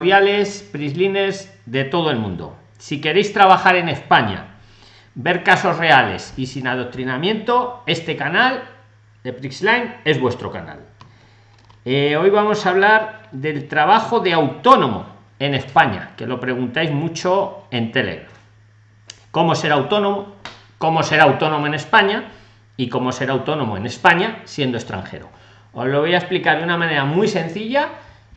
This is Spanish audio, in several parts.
Viales, Prislines de todo el mundo. Si queréis trabajar en España, ver casos reales y sin adoctrinamiento, este canal de Prixline es vuestro canal. Eh, hoy vamos a hablar del trabajo de autónomo en España, que lo preguntáis mucho en Telegram. ¿Cómo ser autónomo? ¿Cómo ser autónomo en España? Y cómo ser autónomo en España siendo extranjero. Os lo voy a explicar de una manera muy sencilla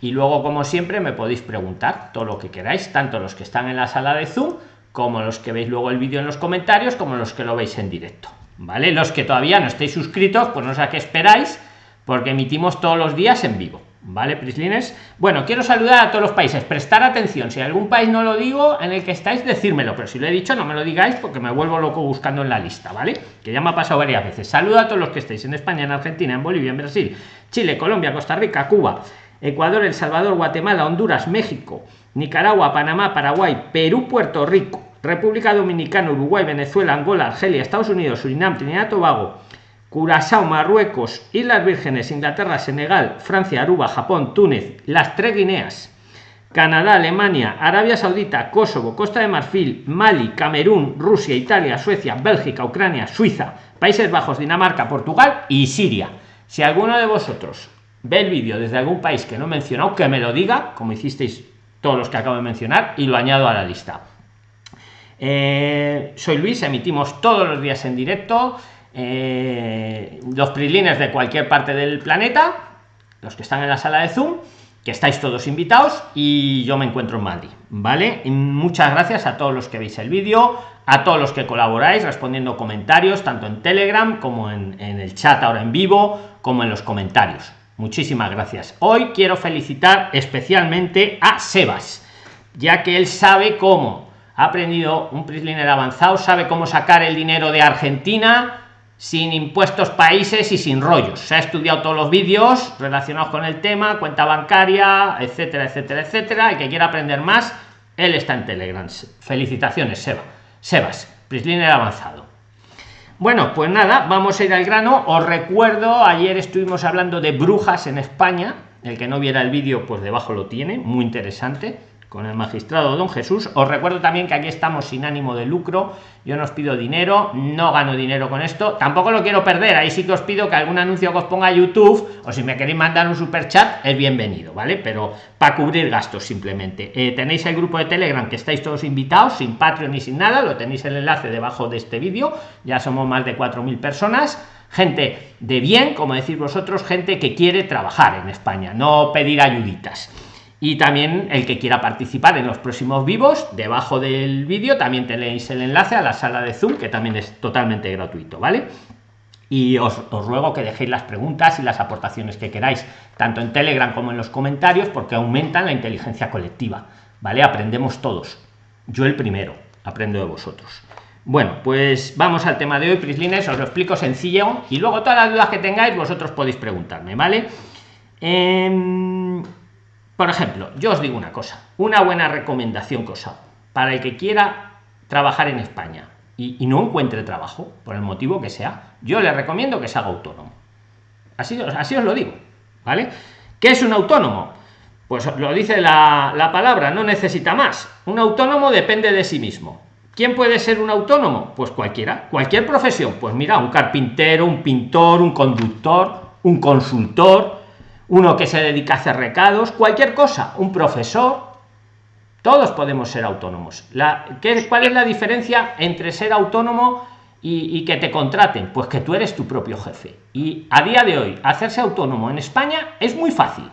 y luego como siempre me podéis preguntar todo lo que queráis tanto los que están en la sala de zoom como los que veis luego el vídeo en los comentarios como los que lo veis en directo vale los que todavía no estéis suscritos pues no sé a qué esperáis porque emitimos todos los días en vivo vale prislines bueno quiero saludar a todos los países prestar atención. Si algún país no lo digo en el que estáis decírmelo pero si lo he dicho no me lo digáis porque me vuelvo loco buscando en la lista vale que ya me ha pasado varias veces. Saludo a todos los que estéis en españa en argentina en bolivia en brasil chile colombia costa rica cuba Ecuador, El Salvador, Guatemala, Honduras, México, Nicaragua, Panamá, Paraguay, Perú, Puerto Rico, República Dominicana, Uruguay, Venezuela, Angola, Argelia, Estados Unidos, Surinam, Trinidad Tobago, Curazao, Marruecos, Islas Vírgenes, Inglaterra, Senegal, Francia, Aruba, Japón, Túnez, las tres Guineas, Canadá, Alemania, Arabia Saudita, Kosovo, Costa de Marfil, Mali, Camerún, Rusia, Italia, Suecia, Bélgica, Ucrania, Suiza, Países Bajos, Dinamarca, Portugal y Siria. Si alguno de vosotros ve el vídeo desde algún país que no he mencionado, que me lo diga, como hicisteis todos los que acabo de mencionar, y lo añado a la lista. Eh, soy Luis, emitimos todos los días en directo, eh, los prilines de cualquier parte del planeta, los que están en la sala de Zoom, que estáis todos invitados y yo me encuentro en Madrid, ¿vale? muchas gracias a todos los que veis el vídeo, a todos los que colaboráis respondiendo comentarios, tanto en Telegram como en el chat ahora en vivo, como en los comentarios Muchísimas gracias. Hoy quiero felicitar especialmente a Sebas, ya que él sabe cómo ha aprendido un Prisliner avanzado, sabe cómo sacar el dinero de Argentina sin impuestos países y sin rollos. Se ha estudiado todos los vídeos relacionados con el tema, cuenta bancaria, etcétera, etcétera, etcétera. Y que quiera aprender más, él está en Telegram. Felicitaciones, Sebas. Sebas, Prisliner avanzado. Bueno, pues nada, vamos a ir al grano. Os recuerdo, ayer estuvimos hablando de brujas en España. El que no viera el vídeo, pues debajo lo tiene, muy interesante con el magistrado don Jesús. Os recuerdo también que aquí estamos sin ánimo de lucro. Yo no os pido dinero, no gano dinero con esto, tampoco lo quiero perder. Ahí sí que os pido que algún anuncio que os ponga YouTube o si me queréis mandar un super chat, es bienvenido, ¿vale? Pero para cubrir gastos simplemente. Eh, tenéis el grupo de Telegram que estáis todos invitados, sin Patreon ni sin nada, lo tenéis el enlace debajo de este vídeo. Ya somos más de 4.000 personas gente de bien, como decís vosotros, gente que quiere trabajar en España, no pedir ayuditas y también el que quiera participar en los próximos vivos debajo del vídeo también tenéis el enlace a la sala de zoom que también es totalmente gratuito vale y os, ruego que dejéis las preguntas y las aportaciones que queráis tanto en telegram como en los comentarios porque aumentan la inteligencia colectiva vale aprendemos todos. Yo el primero aprendo de vosotros. Bueno pues vamos al tema de hoy prislines os lo explico sencillo y luego todas las dudas que tengáis vosotros podéis preguntarme vale em, por ejemplo, yo os digo una cosa, una buena recomendación hago para el que quiera trabajar en España y, no encuentre trabajo, por el motivo que sea, yo le recomiendo que se haga autónomo. Así, así os lo digo, ¿vale? ¿Qué es un autónomo? Pues lo dice la, la palabra, no necesita más. Un autónomo depende de sí mismo. ¿Quién puede ser un autónomo? Pues cualquiera, cualquier profesión. Pues mira, un carpintero, un pintor, un conductor, un consultor, uno que se dedica a hacer recados, cualquier cosa, un profesor, todos podemos ser autónomos. La, ¿qué, ¿Cuál es la diferencia entre ser autónomo y, que te contraten? Pues que tú eres tu propio jefe. Y a día de hoy, hacerse autónomo en España es muy fácil.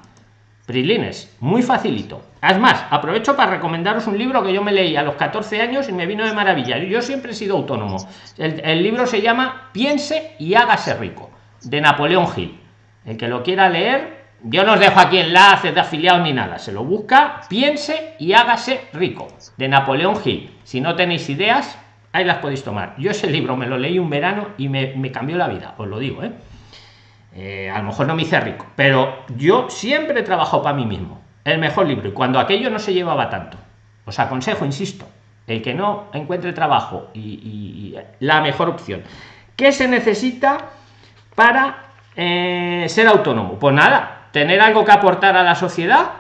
Prilines, muy facilito. Más, aprovecho para recomendaros un libro que yo me leí a los 14 años y me vino de maravilla. Yo siempre he sido autónomo. El, el libro se llama Piense y hágase rico, de Napoleón Gil. El que lo quiera leer, yo no os dejo aquí enlaces de afiliados ni nada. Se lo busca, piense y hágase rico. De Napoleón Hill. Si no tenéis ideas, ahí las podéis tomar. Yo ese libro me lo leí un verano y me, cambió la vida, os lo digo, ¿eh? ¿eh? A lo mejor no me hice rico, pero yo siempre he trabajado para mí mismo. El mejor libro. Y cuando aquello no se llevaba tanto. Os aconsejo, insisto, el que no encuentre trabajo y, la mejor opción. ¿Qué se necesita para eh, ser autónomo? Pues nada, tener algo que aportar a la sociedad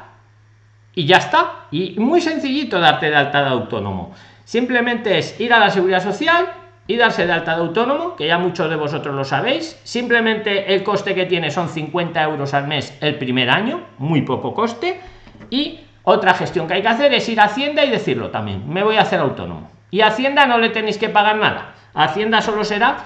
y ya está. Y muy sencillito darte de alta de autónomo. Simplemente es ir a la seguridad social y darse de alta de autónomo, que ya muchos de vosotros lo sabéis. Simplemente el coste que tiene son 50 euros al mes el primer año, muy poco coste. Y otra gestión que hay que hacer es ir a Hacienda y decirlo también, me voy a hacer autónomo. Y a Hacienda no le tenéis que pagar nada. Hacienda solo será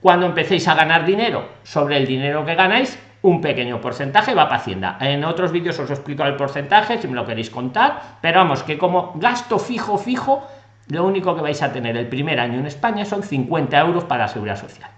cuando empecéis a ganar dinero sobre el dinero que ganáis un pequeño porcentaje va para Hacienda. En otros vídeos os explico el porcentaje si me lo queréis contar, pero vamos, que como gasto fijo, fijo, lo único que vais a tener el primer año en España son 50 euros para la seguridad social.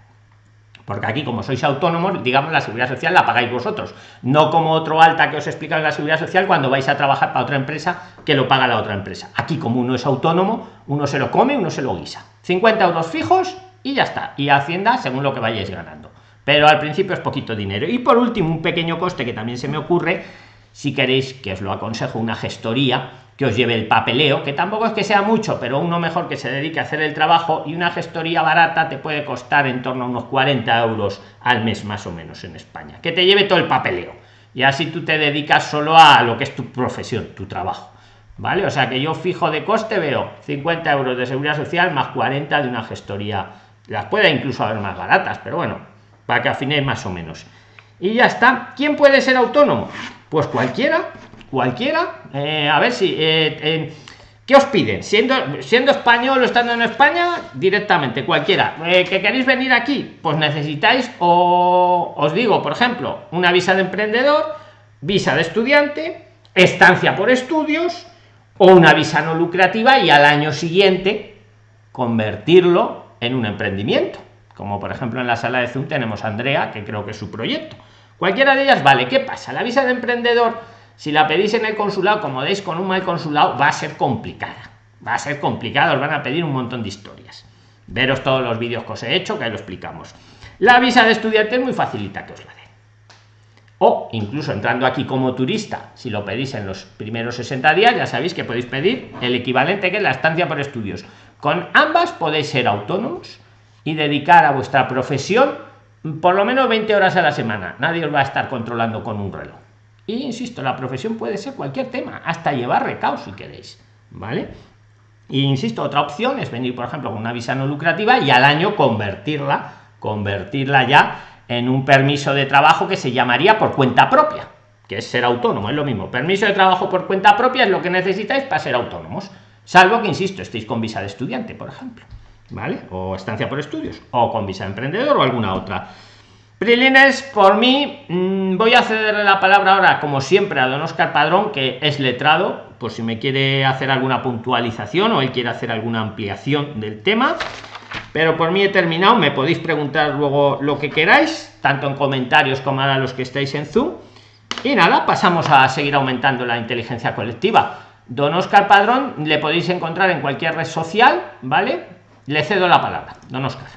Porque aquí, como sois autónomos, digamos, la seguridad social la pagáis vosotros. No como otro alta que os explica la seguridad social cuando vais a trabajar para otra empresa que lo paga la otra empresa. Aquí, como uno es autónomo, uno se lo come, uno se lo guisa. 50 euros fijos y ya está. Y Hacienda según lo que vayáis ganando. Pero al principio es poquito dinero. Y por último, un pequeño coste que también se me ocurre, si queréis, que os lo aconsejo, una gestoría que os lleve el papeleo, que tampoco es que sea mucho, pero uno mejor que se dedique a hacer el trabajo y una gestoría barata te puede costar en torno a unos 40 euros al mes más o menos en España, que te lleve todo el papeleo. Y así tú te dedicas solo a lo que es tu profesión, tu trabajo. ¿Vale? O sea que yo fijo de coste veo 50 euros de seguridad social más 40 de una gestoría. Las puede incluso haber más baratas, pero bueno, para que afinéis más o menos. Y ya está. ¿Quién puede ser autónomo? Pues cualquiera cualquiera eh, a ver si eh, ¿Qué os piden? Siendo, siendo español o estando en España, directamente, cualquiera. Eh, ¿Que queréis venir aquí? Pues necesitáis, o os digo, por ejemplo, una visa de emprendedor, visa de estudiante, estancia por estudios, o una visa no lucrativa y al año siguiente convertirlo en un emprendimiento. Como por ejemplo en la sala de Zoom tenemos a Andrea, que creo que es su proyecto. Cualquiera de ellas vale. ¿Qué pasa? La visa de emprendedor si la pedís en el consulado, como deis con un mal consulado, va a ser complicada. Va a ser complicado, os van a pedir un montón de historias. Veros todos los vídeos que os he hecho, que ahí lo explicamos. La visa de estudiante es muy facilita que os la den. O incluso entrando aquí como turista, si lo pedís en los primeros 60 días, ya sabéis que podéis pedir el equivalente que es la estancia por estudios. Con ambas podéis ser autónomos y dedicar a vuestra profesión por lo menos 20 horas a la semana. Nadie os va a estar controlando con un reloj. Y insisto, la profesión puede ser cualquier tema, hasta llevar recaos si queréis, ¿vale? Y insisto, otra opción es venir, por ejemplo, con una visa no lucrativa y al año convertirla, convertirla ya en un permiso de trabajo que se llamaría por cuenta propia, que es ser autónomo, es lo mismo. Permiso de trabajo por cuenta propia es lo que necesitáis para ser autónomos, salvo que, insisto, estéis con visa de estudiante, por ejemplo, ¿vale? O estancia por estudios, o con visa de emprendedor o alguna otra. Prilines, por mí, mm, voy a cederle la palabra ahora, como siempre, a don Oscar Padrón, que es letrado, por si me quiere hacer alguna puntualización o él quiere hacer alguna ampliación del tema. Pero por mí he terminado, me podéis preguntar luego lo que queráis, tanto en comentarios como a los que estáis en Zoom. Y nada, pasamos a seguir aumentando la inteligencia colectiva. Don Oscar Padrón le podéis encontrar en cualquier red social, ¿vale? Le cedo la palabra, don Oscar.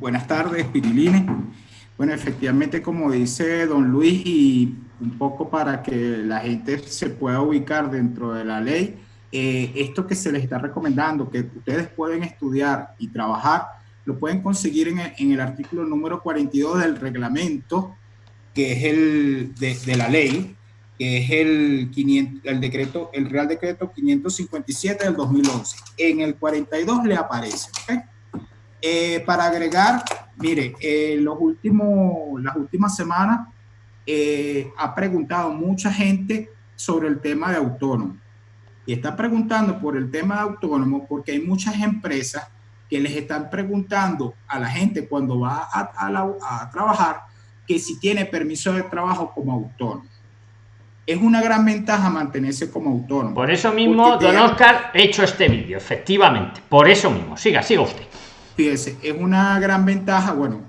Buenas tardes, Pirilines. Bueno, efectivamente, como dice don Luis, y un poco para que la gente se pueda ubicar dentro de la ley, eh, esto que se les está recomendando, que ustedes pueden estudiar y trabajar, lo pueden conseguir en el, en el artículo número 42 del reglamento, que es el de, la ley, que es el, 500, el decreto, el Real Decreto 557 del 2011. En el 42 le aparece. Eh, para agregar, mire, eh, los últimos, las últimas semanas eh, ha preguntado mucha gente sobre el tema de autónomo. Y está preguntando por el tema de autónomo porque hay muchas empresas que les están preguntando a la gente cuando va a, a trabajar que si tiene permiso de trabajo como autónomo. Es una gran ventaja mantenerse como autónomo. Por eso mismo, don Oscar, he hecho este vídeo, efectivamente. Por eso mismo. Siga, siga usted fíjese, es una gran ventaja, bueno,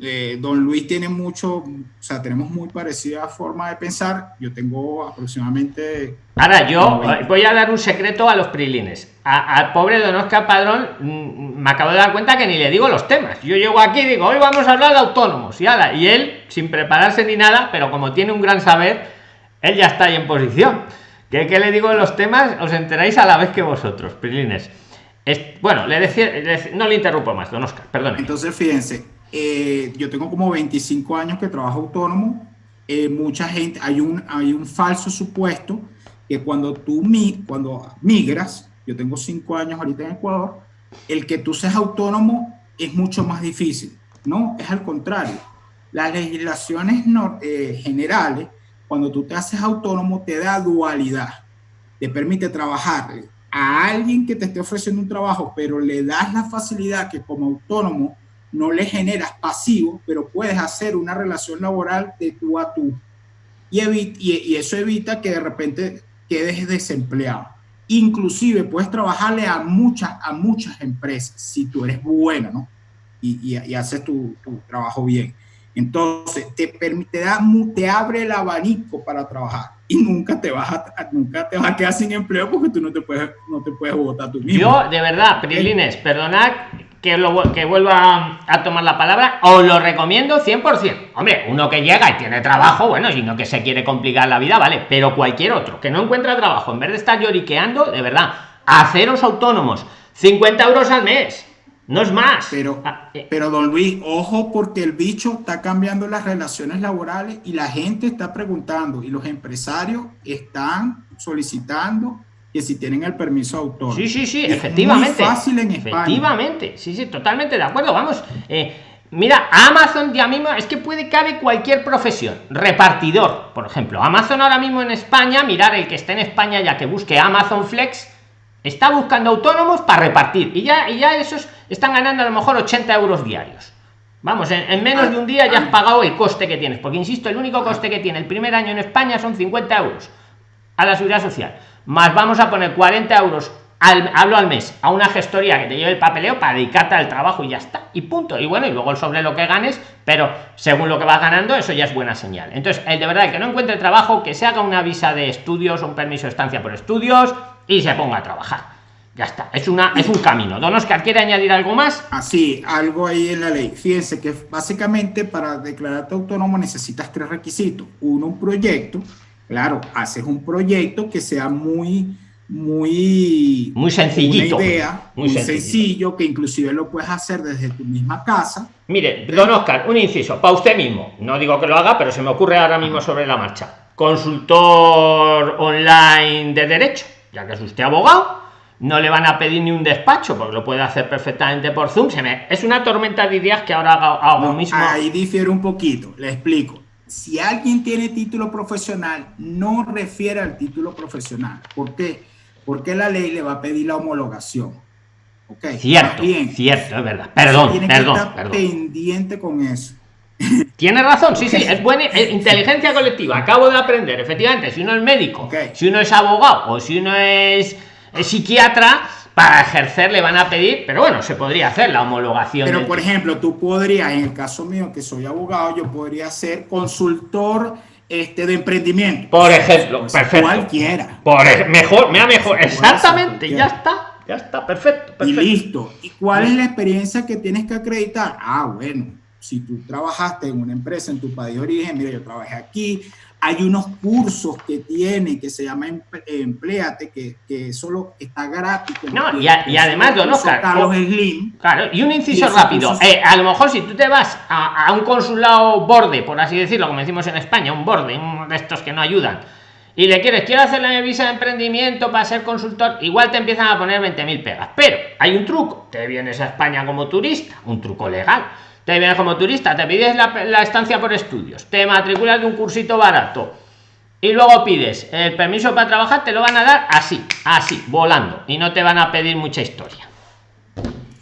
eh, don Luis tiene mucho, o sea, tenemos muy parecida forma de pensar, yo tengo aproximadamente... Ahora, yo voy a dar un secreto a los prilines. Al pobre don Oscar Padrón mm, me acabo de dar cuenta que ni le digo los temas. Yo llego aquí y digo, hoy vamos a hablar de autónomos, y, ala, y él, sin prepararse ni nada, pero como tiene un gran saber, él ya está ahí en posición. ¿Qué, qué le digo los temas? Os enteráis a la vez que vosotros, prilines bueno, le decía, no le interrumpo más, don Oscar, perdón. Entonces, fíjense, eh, yo tengo como 25 años que trabajo autónomo. eh, mucha gente, hay un, hay un falso supuesto que cuando tú mi, cuando migras, yo tengo cinco años ahorita en Ecuador, el que tú seas autónomo es mucho más difícil. No, es al contrario. Las legislaciones eh, generales, cuando tú te haces autónomo, te da dualidad. Te permite trabajar a alguien que te esté ofreciendo un trabajo, pero le das la facilidad que como autónomo no le generas pasivo, pero puedes hacer una relación laboral de tú a tú. Y, y, eso evita que de repente quedes desempleado. Inclusive puedes trabajarle a muchas, a muchas empresas si tú eres bueno, ¿no? Y, y, haces tu, trabajo bien. Entonces, te, permite, te abre el abanico para trabajar y nunca te vas a, nunca te vas a quedar sin empleo porque tú no te puedes, no te puedes votar tú mismo. Yo, de verdad, Prilines, perdonad que, lo, que vuelva a tomar la palabra, os lo recomiendo 100%. Hombre, uno que llega y tiene trabajo, bueno, y no que se quiere complicar la vida, vale, pero cualquier otro que no encuentra trabajo, en vez de estar lloriqueando, de verdad, haceros autónomos, 50 euros al mes, no es más. Pero, ah, eh. pero don Luis, ojo porque el bicho está cambiando las relaciones laborales y la gente está preguntando y los empresarios están solicitando que si tienen el permiso autor. Sí, sí, sí, efectivamente. fácil en Efectivamente, sí, sí, totalmente de acuerdo. Vamos, eh, mira, Amazon ya mismo es que puede cabe cualquier profesión. Repartidor, por ejemplo. Amazon ahora mismo en España, mirar el que esté en España ya que busque Amazon Flex, está buscando autónomos para repartir. Y ya, y ya esos están ganando a lo mejor 80 euros diarios. Vamos, en, en menos de un día ya has pagado el coste que tienes. Porque insisto, el único coste que tiene el primer año en España son 50 euros a la seguridad social más vamos a poner 40 euros al, hablo al mes a una gestoría que te lleve el papeleo para dedicarte al trabajo y ya está y punto y bueno y luego sobre lo que ganes pero según lo que vas ganando eso ya es buena señal entonces el de verdad que no encuentre trabajo que se haga una visa de estudios un permiso de estancia por estudios y se ponga a trabajar. Ya está. Es una es un camino. Don Oscar quiere añadir algo más así algo ahí en la ley. Fíjense que básicamente para declararte autónomo necesitas tres requisitos. Uno un proyecto. Claro, haces un proyecto que sea muy, muy... Muy sencillito. Una idea, muy, sencillo, que inclusive lo puedes hacer desde tu misma casa. Mire, don Oscar, un inciso, para usted mismo. No digo que lo haga, pero se me ocurre ahora mismo sobre la marcha. Consultor online de derecho, ya que es usted abogado, no le van a pedir ni un despacho porque lo puede hacer perfectamente por Zoom. Se me... Es una tormenta de ideas que ahora hago, mismo. Ahí difiere un poquito, le explico si alguien tiene título profesional, no refiere al título profesional. ¿Por qué? Porque la ley le va a pedir la homologación. Okay. Cierto, bien, cierto, es verdad. Perdón, tiene perdón, que estar pendiente con eso. Tiene razón, sí, sí, es buena inteligencia colectiva. Acabo de aprender, efectivamente, si uno es médico, si uno es abogado o si uno es psiquiatra, para ejercer le van a pedir, pero bueno, se podría hacer la homologación. Pero por ejemplo, tú podrías, en el caso mío, que soy abogado, yo podría ser consultor este, de emprendimiento. Por ejemplo, perfecto. Cualquiera. Por mejor, me mejor. Exactamente, ya está, ya está, perfecto, Y listo. ¿Y cuál es la experiencia que tienes que acreditar? Ah, bueno, si tú trabajaste en una empresa en tu país de origen, mira, yo trabajé aquí, hay unos cursos que tiene que se llama Empleate, que, que solo está gratis. No, y, además, don Oscar, Carlos Slim. Claro, y un inciso rápido. Eh, a lo mejor si tú te vas a, un consulado borde, por así decirlo, como decimos en España, un borde, uno de estos que no ayudan, y le quieres, quiero hacer la visa de emprendimiento para ser consultor, igual te empiezan a poner 20.000 pegas. Pero hay un truco, te vienes a España como turista, un truco legal te vienes como turista, te pides la, estancia por estudios, te matriculas de un cursito barato y luego pides el permiso para trabajar, te lo van a dar así, así, volando y no te van a pedir mucha historia.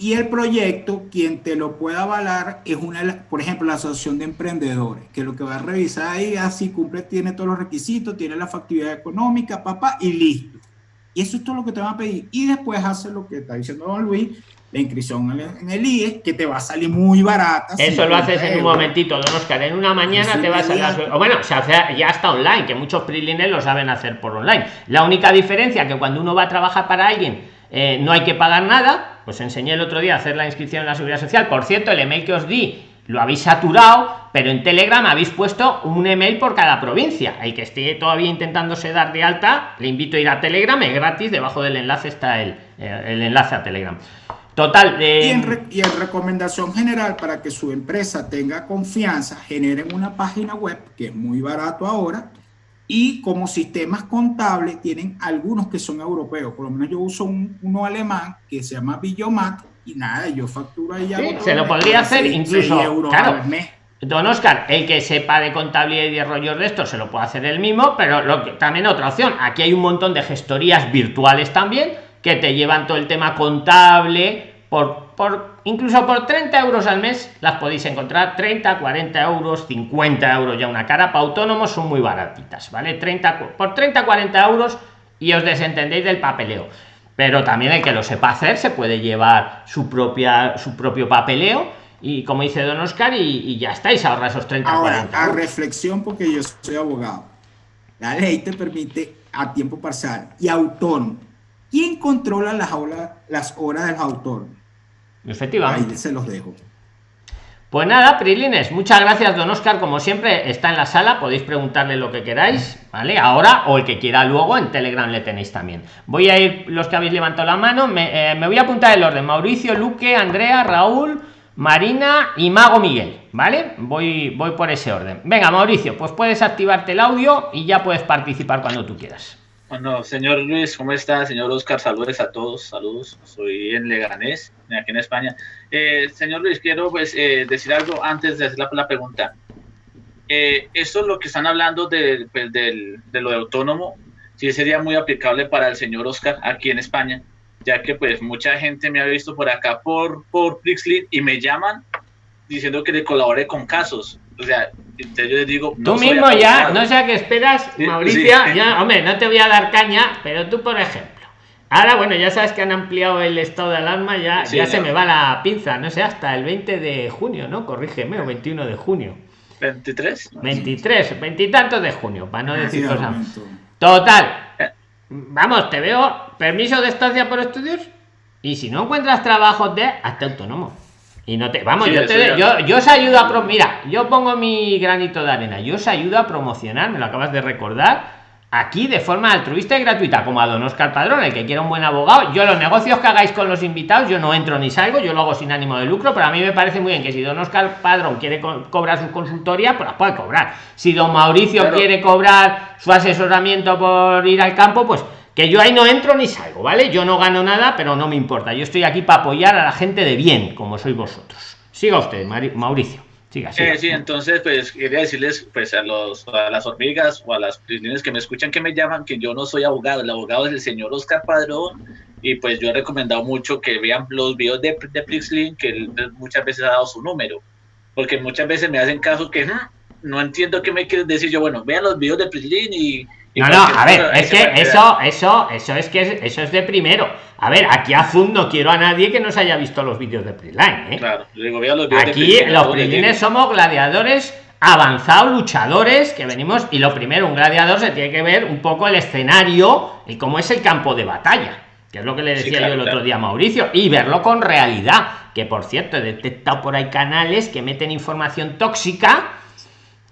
Y el proyecto, quien te lo pueda avalar es una, por ejemplo, la asociación de emprendedores, que lo que va a revisar ahí, así cumple, tiene todos los requisitos, tiene la factibilidad económica, papá, y listo. Y eso es todo lo que te van a pedir. Y después hace lo que está diciendo don Luis, la inscripción en el IE, que te va a salir muy barata. Eso lo haces en un momentito, don Oscar. En una mañana te vas a las... bueno, se hace, ya está online, que muchos prilines lo saben hacer por online. La única diferencia que cuando uno va a trabajar para alguien eh, no hay que pagar nada, pues enseñé el otro día a hacer la inscripción en la seguridad social. Por cierto, el email que os di lo habéis saturado, pero en Telegram habéis puesto un email por cada provincia. El que esté todavía intentándose dar de alta, le invito a ir a Telegram, es gratis, debajo del enlace está el, eh, el enlace a Telegram Total. Y, en y, en recomendación general, para que su empresa tenga confianza, generen una página web, que es muy barato ahora, y como sistemas contables tienen algunos que son europeos. Por lo menos yo uso un, uno alemán que se llama Billomat y nada, yo facturo ahí. Sí, se lo podría hacer incluso. Claro, Don Oscar, el que sepa de contabilidad y de rollos de esto se lo puede hacer él mismo, pero lo que, también otra opción. Aquí hay un montón de gestorías virtuales también que te llevan todo el tema contable por, por incluso por 30 euros al mes las podéis encontrar. 30 40 euros 50 euros ya una cara. Para autónomos son muy baratitas vale 30 por 30 40 euros y os desentendéis del papeleo. Pero también el que lo sepa hacer se puede llevar su propia su propio papeleo y como dice don oscar y, ya estáis ahorra esos 30 ahora a reflexión porque yo soy abogado. La ley te permite a tiempo parcial y autónomo ¿Quién controla las, las horas del autor? Efectivamente. Ahí se los dejo. Pues nada, Prilines, muchas gracias, don Oscar. Como siempre, está en la sala, podéis preguntarle lo que queráis, ¿vale? Ahora o el que quiera luego, en Telegram le tenéis también. Voy a ir, los que habéis levantado la mano, me, eh, voy a apuntar el orden: Mauricio, Luque, Andrea, Raúl, Marina y Mago Miguel, ¿vale? Voy, voy por ese orden. Venga, Mauricio, pues puedes activarte el audio y ya puedes participar cuando tú quieras. Bueno, señor Luis, ¿cómo está? Señor Oscar, saludos a todos, saludos. Soy en Leganés, aquí en España. Eh, señor Luis, quiero pues eh, decir algo antes de hacer la, pregunta. Eh, esto es lo que están hablando de, pues, de, lo de autónomo, sí sería muy aplicable para el señor Oscar aquí en España, ya que pues mucha gente me ha visto por acá por, por y me llaman diciendo que le colabore con casos o sea, yo les digo. tú mismo ya, no sé a qué esperas, Mauricio. Ya, hombre, no te voy a dar caña, pero tú, por ejemplo. Ahora, bueno, ya sabes que han ampliado el estado de alarma, ya, ya se me va la pinza, no sé, hasta el 20 de junio, ¿no? Corrígeme, o 21 de junio. 23. 23, veintitantos de junio, para no decir cosas. Total. Eh. Vamos, te veo permiso de estancia por estudios y si no encuentras trabajo de hasta autónomo. Y no te, vamos, yo, te, yo, yo, os ayudo a, mira, yo pongo mi granito de arena, yo os ayudo a promocionar, me lo acabas de recordar, aquí de forma altruista y gratuita, como a don Oscar Padrón, el que quiera un buen abogado. Yo los negocios que hagáis con los invitados, yo no entro ni salgo, yo lo hago sin ánimo de lucro, pero a mí me parece muy bien que si don Oscar Padrón quiere cobrar su consultoría, pues las puede cobrar. Si don Mauricio quiere cobrar su asesoramiento por ir al campo, pues que yo ahí no entro ni salgo, ¿vale? Yo no gano nada, pero no me importa. Yo estoy aquí para apoyar a la gente de bien, como sois vosotros. Siga usted, Mauricio. Siga, siga. sí, entonces, pues quería decirles pues, a, los, a las hormigas o a las prisioneras que me escuchan, que me llaman, que yo no soy abogado. El abogado es el señor Oscar Padrón. Y pues yo he recomendado mucho que vean los videos de, de que él muchas veces ha dado su número. Porque muchas veces me hacen caso que hmm, no entiendo qué me quieres decir. Yo, bueno, vean los videos de Prixlin y no, no, a ver, es que eso, eso, eso es que eso es de primero. A ver, aquí a Zoom no quiero a nadie que no se haya visto los vídeos de Preline, ¿eh? Claro, aquí los Prilines somos gladiadores avanzados, luchadores, que venimos, y lo primero, un gladiador se tiene que ver un poco el escenario y cómo es el campo de batalla, que es lo que le decía yo el otro día a Mauricio, y verlo con realidad, que por cierto, he detectado por ahí canales que meten información tóxica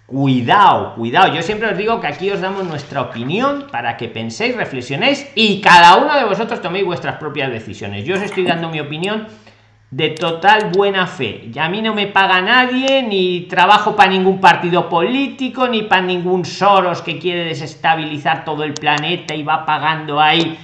Cuidado, cuidado. Yo siempre os digo que aquí os damos nuestra opinión para que penséis, reflexionéis y cada uno de vosotros toméis vuestras propias decisiones. Yo os estoy dando mi opinión de total buena fe. Y a mí no me paga nadie, ni trabajo para ningún partido político, ni para ningún Soros que quiere desestabilizar todo el planeta y va pagando ahí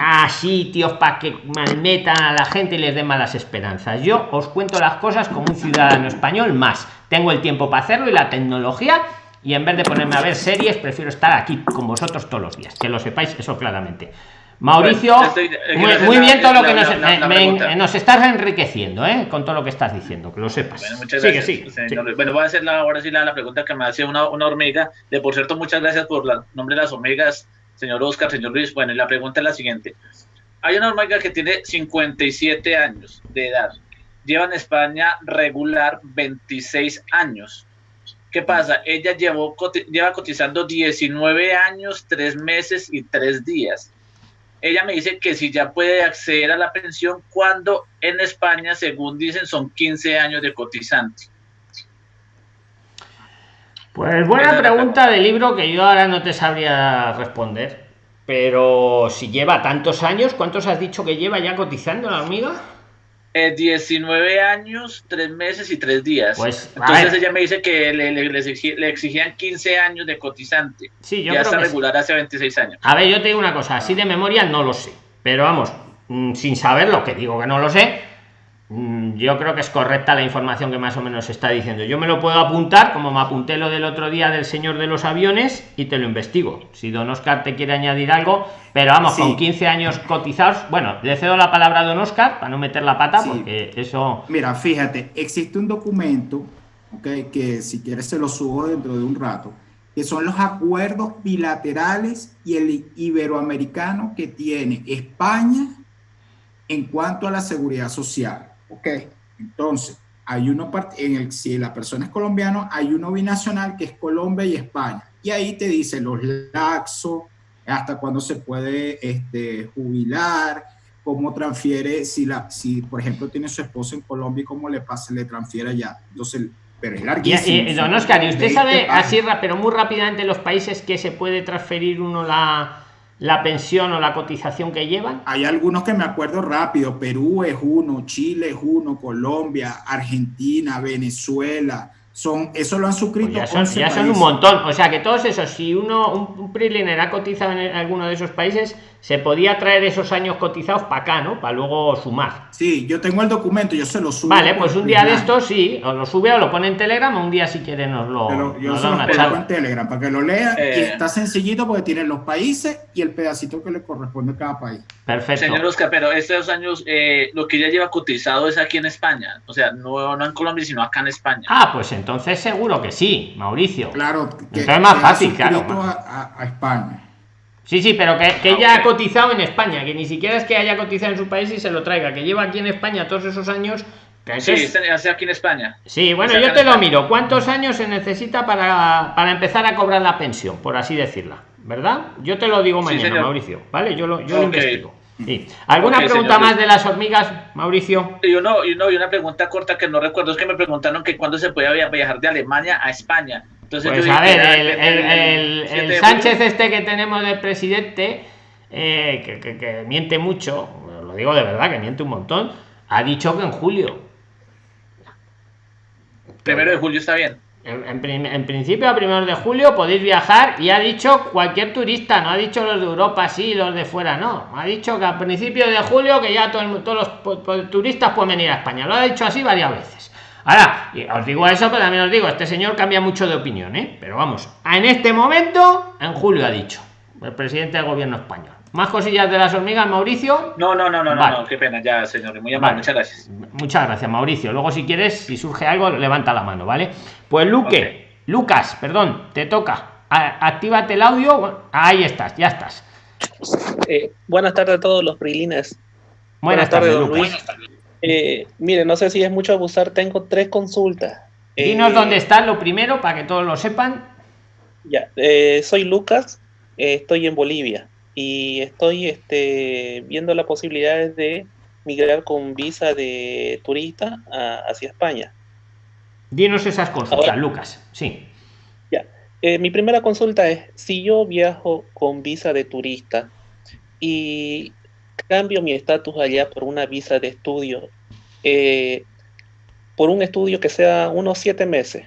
a sitios para que malmetan a la gente y les den malas esperanzas. Yo os cuento las cosas como un ciudadano español más. Tengo el tiempo para hacerlo y la tecnología y en vez de ponerme a ver series prefiero estar aquí con vosotros todos los días. Que lo sepáis eso claramente. Mauricio muy, bien todo lo que nos, estás enriqueciendo ¿eh? con todo lo que estás diciendo que lo sepas. Bueno, muchas gracias, bueno voy a hacer la, ahora sí la, pregunta que me hace una, una hormiga de por cierto muchas gracias por el nombre de las hormigas señor Oscar señor Luis bueno y la pregunta es la siguiente hay una hormiga que tiene 57 años de edad lleva en España regular 26 años. ¿Qué pasa? Ella llevó, lleva cotizando 19 años, 3 meses y 3 días. Ella me dice que si ya puede acceder a la pensión cuando en España, según dicen, son 15 años de cotizante. Pues buena pregunta del libro que yo ahora no te sabría responder. Pero si lleva tantos años, ¿cuántos has dicho que lleva ya cotizando la hormiga? 19 años, 3 meses y 3 días. Pues, Entonces ella me dice que le, le, le, exigían 15 años de cotizante. Sí, yo ya creo está que regular hace 26 años. A ver, yo te digo una cosa, así de memoria no lo sé, pero vamos, mm, sin saberlo, que digo que no lo sé, yo creo que es correcta la información que más o menos está diciendo. Yo me lo puedo apuntar, como me apunté lo del otro día del señor de los aviones, y te lo investigo. Si don Oscar te quiere añadir algo, pero vamos, con 15 años cotizados, bueno, le cedo la palabra a don Oscar para no meter la pata, porque eso... Mira, fíjate, existe un documento, okay, que si quieres se lo subo dentro de un rato, que son los acuerdos bilaterales y el iberoamericano que tiene España en cuanto a la seguridad social. Ok, entonces, hay uno, en el, si la persona es colombiano, hay uno binacional que es Colombia y España. Y ahí te dice los laxos, hasta cuándo se puede este, jubilar, cómo transfiere, si, la, si por ejemplo tiene su esposa en Colombia y cómo le pasa, le transfiere allá. Entonces, pero es larguísimo. Y, don Oscar, ¿y usted sabe así, pero muy rápidamente los países que se puede transferir uno la, la pensión o la cotización que llevan? Hay algunos que me acuerdo rápido. Perú es uno, Chile es uno, Colombia, Argentina, Venezuela, son, eso lo han suscrito. Pues ya, son, ya son, un montón. O sea que todos esos, si uno, un, un ha cotizado en alguno de esos países, se podía traer esos años cotizados para acá, ¿no? Para luego sumar. Sí, yo tengo el documento, yo se lo subo. Vale, pues un día de estos sí, os lo sube o lo pone en Telegram, o un día si quiere nos lo. Pero yo se lo en Telegram para que lo lea y eh. está sencillito porque tiene los países y el pedacito que le corresponde a cada país. Perfecto. Señor Oscar, pero estos años eh, lo que ya lleva cotizado es aquí en España, o sea, no, no en Colombia, sino acá en España. Ah, pues entonces seguro que sí, Mauricio. Claro, que, entonces es más fácil, claro. a España. Sí, sí, pero que, que ella ha cotizado en España, que ni siquiera es que haya cotizado en su país y se lo traiga, que lleva aquí en España todos esos años. sí, está aquí en España. Sí, bueno, yo te lo miro. ¿Cuántos años se necesita para, para, empezar a cobrar la pensión, por así decirla? ¿Verdad? Yo te lo digo mañana, Mauricio. ¿Vale? Yo lo, yo lo investigo. Sí. ¿Alguna pregunta más de las hormigas, Mauricio? Yo no, yo no, y una pregunta corta que no recuerdo es que me preguntaron que cuándo se podía viajar de Alemania a España. Entonces, pues a ver, el, Sánchez este que tenemos de presidente, eh, que, miente mucho, lo digo de verdad, que miente un montón, ha dicho que en julio. Primero de julio está bien. En, principio, a primero de julio podéis viajar y ha dicho cualquier turista, no ha dicho los de Europa, sí, los de fuera, no. Ha dicho que a principios de julio que ya todos los turistas pueden venir a España. Lo ha dicho así varias veces. Ahora, os digo eso, pero también os digo, este señor cambia mucho de opinión, ¿eh? Pero vamos, en este momento, en julio ha dicho, el presidente del gobierno español. ¿Más cosillas de las hormigas, Mauricio? No, no, no, no, no, qué pena, ya, señor. Muy amable, muchas gracias. Muchas gracias, Mauricio. Luego, si quieres, si surge algo, levanta la mano, ¿vale? Pues Luque, Lucas, perdón, te toca. actívate el audio. Ahí estás, ya estás. Eh, buenas tardes a todos los prilines. Buenas, tardes, Buenas tardes. Eh, mire, no sé si es mucho abusar, tengo tres consultas. Dinos eh, dónde está lo primero para que todos lo sepan. Ya, eh, soy Lucas, estoy en Bolivia y estoy este, viendo las posibilidades de migrar con visa de turista hacia España. Dinos esas consultas, Lucas. Sí. Ya. mi primera consulta es, si yo viajo con visa de turista y cambio mi estatus allá por una visa de estudio, eh, por un estudio que sea unos siete meses.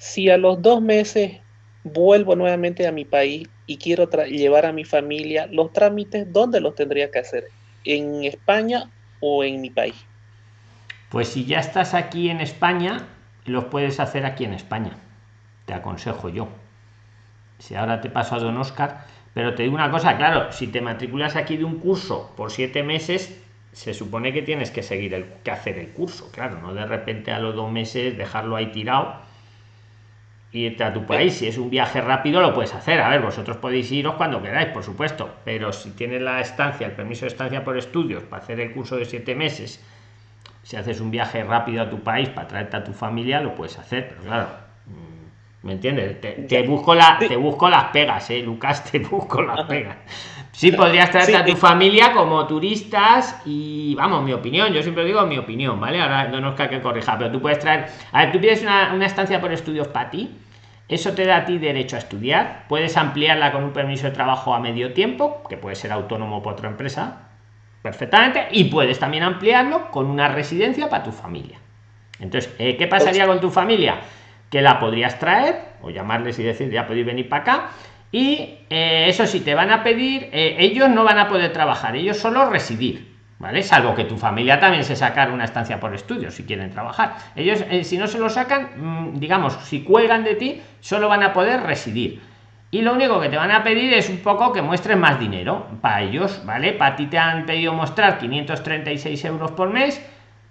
Si a los dos meses vuelvo nuevamente a mi país y quiero llevar a mi familia, los trámites, ¿dónde los tendría que hacer? ¿En España o en mi país? Pues si ya estás aquí en España, los puedes hacer aquí en España. Te aconsejo yo. Si ahora te paso a don Oscar, pero te digo una cosa, claro, si te matriculas aquí de un curso por siete meses, se supone que tienes que seguir el que hacer el curso, claro, no de repente a los dos meses dejarlo ahí tirado y irte a tu país. Si es un viaje rápido, lo puedes hacer. A ver, vosotros podéis iros cuando queráis, por supuesto, pero si tienes la estancia, el permiso de estancia por estudios para hacer el curso de siete meses, si haces un viaje rápido a tu país para traerte a tu familia, lo puedes hacer, pero claro, ¿Me entiendes? Te, busco la, te busco las pegas, ¿eh, Lucas? Te busco las pegas. Sí, podrías traerte a tu familia como turistas y, vamos, mi opinión, yo siempre digo mi opinión, ¿vale? Ahora no nos cae que corrija, pero tú puedes traer, a ver, tú pides una, una estancia por estudios para ti, eso te da a ti derecho a estudiar, puedes ampliarla con un permiso de trabajo a medio tiempo, que puede ser autónomo por otra empresa, perfectamente y puedes también ampliarlo con una residencia para tu familia. Entonces, eh, ¿qué pasaría con tu familia? Que la podrías traer o llamarles y decir, ya podéis venir para acá. Y eh, eso sí, te van a pedir, eh, ellos no van a poder trabajar, ellos solo residir. ¿Vale? Salvo que tu familia también se sacara una estancia por estudio si quieren trabajar. Ellos, si no se lo sacan, mm, digamos, si cuelgan de ti, solo van a poder residir y lo único que te van a pedir es un poco que muestres más dinero para ellos, ¿vale? Para ti te han pedido mostrar 536 euros por mes,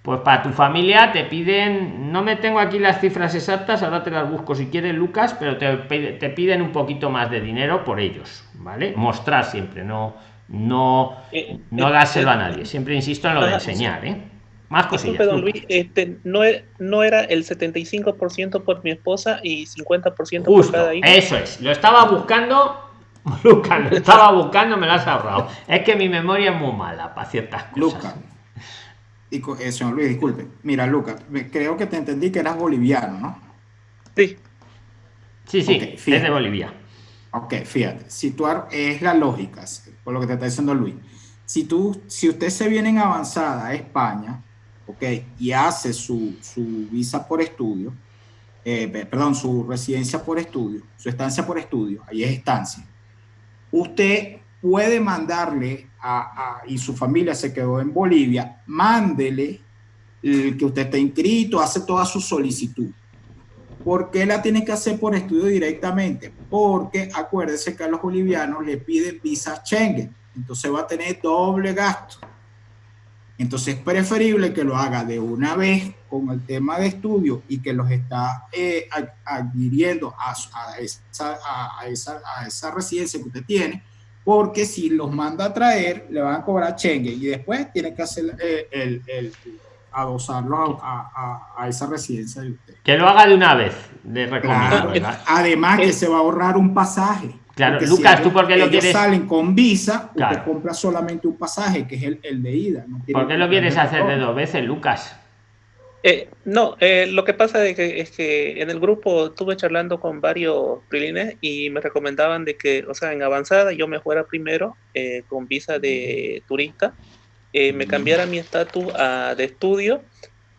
pues para tu familia te piden, no me tengo aquí las cifras exactas, ahora te las busco si quieres Lucas, pero te, te piden un poquito más de dinero por ellos, ¿vale? Mostrar siempre, no, no, eh, no dárselo a nadie, siempre insisto en lo de enseñar, ¿eh? Más cosillas. este, no, no era el 75% por mi esposa y 50% por cada hijo. Eso es, lo estaba buscando. Lucas, lo estaba buscando, me lo has ahorrado. Es que mi memoria es muy mala para ciertas cosas. Lucas, eh, señor Luis, disculpe. Mira, Lucas, creo que te entendí que eras boliviano, ¿no? Sí. Sí, sí, es de Bolivia. Ok, fíjate, situar es la lógica, por lo que te está diciendo Luis. Si tú, si usted se viene en avanzada a España, ¿ok? Y hace su, su visa por estudio, eh, perdón, su residencia por estudio, su estancia por estudio, ahí es estancia. Usted puede mandarle a, y su familia se quedó en Bolivia, mándele el que usted está inscrito, hace toda su solicitud. ¿Por qué la tiene que hacer por estudio directamente? Porque acuérdese que a los bolivianos le piden visa Schengen, entonces va a tener doble gasto. Entonces es preferible que lo haga de una vez con el tema de estudio y que los está eh, adquiriendo a, esa, a, esa, a, esa, residencia que usted tiene, porque si los manda a traer, le van a cobrar chengue y después tiene que hacer eh, el, el, adosarlo a, a, esa residencia de usted. Que lo haga de una vez, de recomiendo. Además que se va a ahorrar un pasaje. Claro, Lucas, ¿tú por qué lo quieres? salen con visa, usted compra solamente un pasaje, que es el, el de ida. No ¿Por qué lo quieres hacer de dos veces, Lucas? Eh, no, eh, lo que pasa es que, es que en el grupo estuve charlando con varios prilines y me recomendaban de que, o sea, en avanzada yo me fuera primero eh, con visa de turista, me cambiara mi estatus de estudio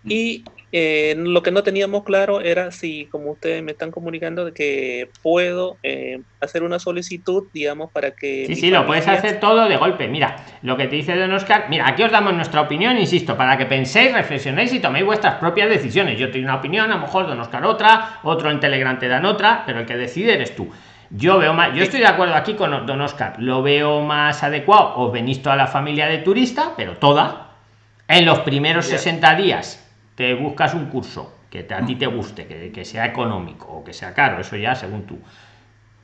y eh, lo que no teníamos claro era si, como ustedes me están comunicando, de que puedo eh, hacer una solicitud, digamos, para que... Sí, sí, lo puedes hacer todo de golpe. Mira, lo que te dice Don Oscar, mira, aquí os damos nuestra opinión, insisto, para que penséis, reflexionéis y toméis vuestras propias decisiones. Yo tengo una opinión, a lo mejor Don Oscar otra, otro en Telegram te dan otra, pero el que decide eres tú. Yo veo más, yo estoy de acuerdo aquí con Don Oscar, lo veo más adecuado, os venís toda la familia de turista, pero toda, en los primeros 60 días te buscas un curso que a ti te guste, que, sea económico o que sea caro, eso ya según tú.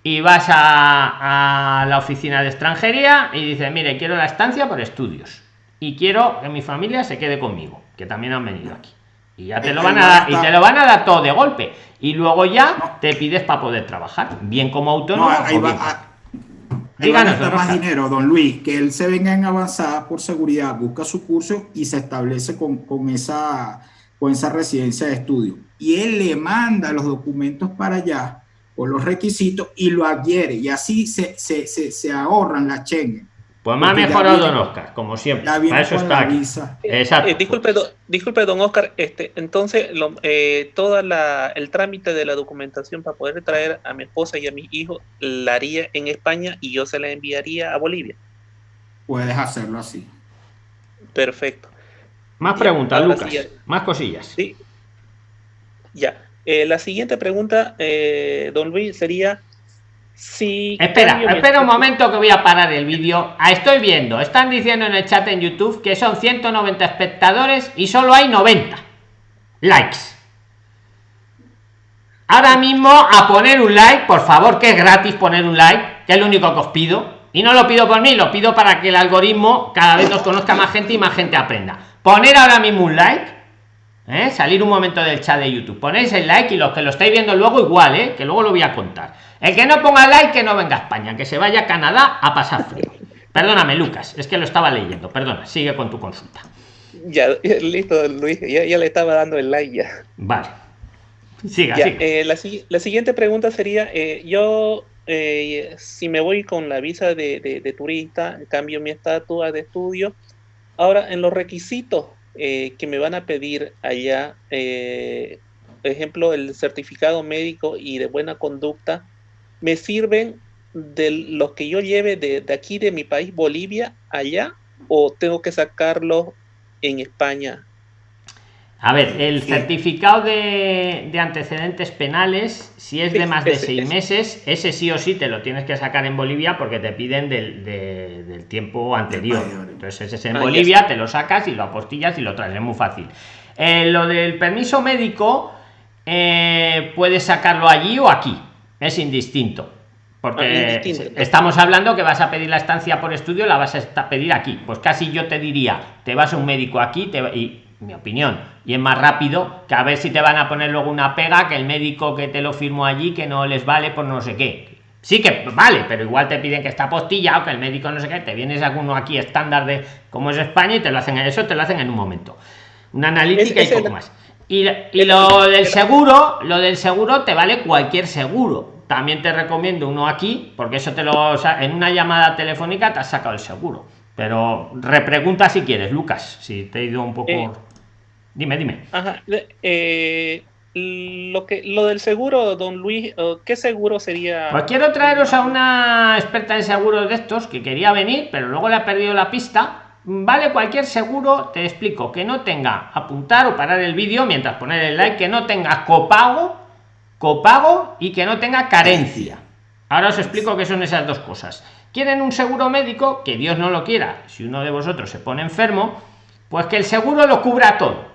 Y vas a, la oficina de extranjería y dices, mire, quiero la estancia por estudios. Y quiero que mi familia se quede conmigo, que también han venido aquí. Y ya te lo van a dar, y te lo van a dar todo de golpe. Y luego ya te pides para poder trabajar, bien como autónomo. ahí va, más dinero, don Luis, que él se venga en avanzada por seguridad, busca su curso y se establece con, con esa con esa residencia de estudio. Y él le manda los documentos para allá con los requisitos y lo adquiere. Y así se, se, se, ahorran la Schengen. Pues más mejorado don Oscar, como siempre. Para eso está aquí. Eh, Exacto. Eh, disculpe, disculpe, don Oscar, este, entonces lo, eh, todo el trámite de la documentación para poder traer a mi esposa y a mi hijo la haría en España y yo se la enviaría a Bolivia. Puedes hacerlo así. Perfecto. Más preguntas, Lucas. Más cosillas. Sí. Ya. Eh, la siguiente pregunta, eh, don Luis, sería si... Espera, espera un momento que voy a parar el vídeo. Ah, estoy viendo, están diciendo en el chat en YouTube que son 190 espectadores y solo hay 90 likes. Ahora mismo a poner un like, por favor, que es gratis poner un like, que es lo único que os pido. Y no lo pido por mí, lo pido para que el algoritmo cada vez nos conozca más gente y más gente aprenda poner ahora mismo un like ¿eh? salir un momento del chat de youtube. Ponéis el like y los que lo estáis viendo luego igual ¿eh? que luego lo voy a contar. El que no ponga like que no venga a españa que se vaya a canadá a pasar frío. Perdóname lucas es que lo estaba leyendo. Perdona sigue con tu consulta. Ya listo luis ya, le estaba dando el like ya. Vale. Siga, eh, la, siguiente pregunta sería yo si me voy con la visa de, de, de turista cambio mi estatus de estudio Ahora, en los requisitos eh, que me van a pedir allá, eh, por ejemplo, el certificado médico y de buena conducta, ¿me sirven de los que yo lleve de, de aquí, de mi país, Bolivia, allá? ¿O tengo que sacarlo en España a ver, el certificado de, antecedentes penales, si es de más de seis meses, ese sí o sí te lo tienes que sacar en Bolivia porque te piden del, tiempo anterior. Entonces, ese es en ah, Bolivia, te lo sacas y lo apostillas y lo traes, es muy fácil. Eh, lo del permiso médico, eh, puedes sacarlo allí o aquí, es indistinto. Porque ah, estamos hablando que vas a pedir la estancia por estudio, la vas a pedir aquí. Pues casi yo te diría, te vas a un médico aquí te, y mi opinión. Y es más rápido que a ver si te van a poner luego una pega que el médico que te lo firmó allí que no les vale por no sé qué. Sí que vale pero igual te piden que está postillado que el médico no sé qué te vienes alguno aquí estándar de como es España y te lo hacen eso te lo hacen en un momento. Una analítica y poco más. Y, y lo del seguro lo del seguro te vale cualquier seguro. También te recomiendo uno aquí porque eso te lo en una llamada telefónica te has sacado el seguro. Pero repregunta si quieres lucas si te he ido un poco eh, Dime, dime. Ajá. Eh, lo que lo del seguro, don Luis, ¿qué seguro sería? Pues quiero traeros a una experta en seguros de estos que quería venir, pero luego le ha perdido la pista. Vale cualquier seguro, te explico, que no tenga apuntar o parar el vídeo mientras poner el like, que no tenga copago, copago y que no tenga carencia. Ahora os explico qué son esas dos cosas. Quieren un seguro médico, que Dios no lo quiera, si uno de vosotros se pone enfermo, pues que el seguro lo cubra todo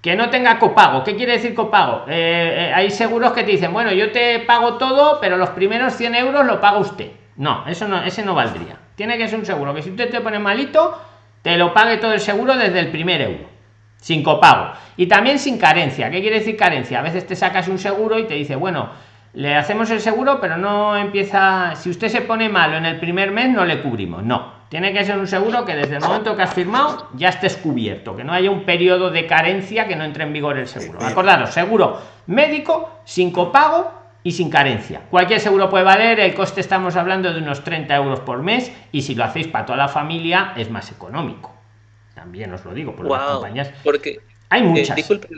que no tenga copago. ¿Qué quiere decir copago? Eh, eh, hay seguros que te dicen, bueno, yo te pago todo, pero los primeros 100 euros lo paga usted. No, eso no, ese no valdría. Tiene que ser un seguro que si usted te pone malito, te lo pague todo el seguro desde el primer euro. Sin copago. Y también sin carencia. ¿Qué quiere decir carencia? A veces te sacas un seguro y te dice, bueno, le hacemos el seguro, pero no empieza. Si usted se pone malo en el primer mes, no le cubrimos. No tiene que ser un seguro que desde el momento que has firmado ya estés cubierto, que no haya un periodo de carencia que no entre en vigor el seguro. Acordaros, seguro médico sin copago y sin carencia. Cualquier seguro puede valer, el coste estamos hablando de unos 30 euros por mes y si lo hacéis para toda la familia es más económico. También os lo digo por las compañías. Porque hay muchas. disculpe,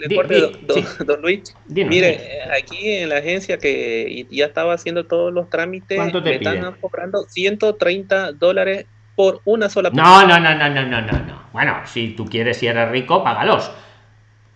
don, Luis. mire, eh, aquí en la agencia que ya estaba haciendo todos los trámites, me están cobrando 130 dólares por una sola persona. No, no, no, no, no, no, no, no. Bueno, si tú quieres y eres rico, págalos.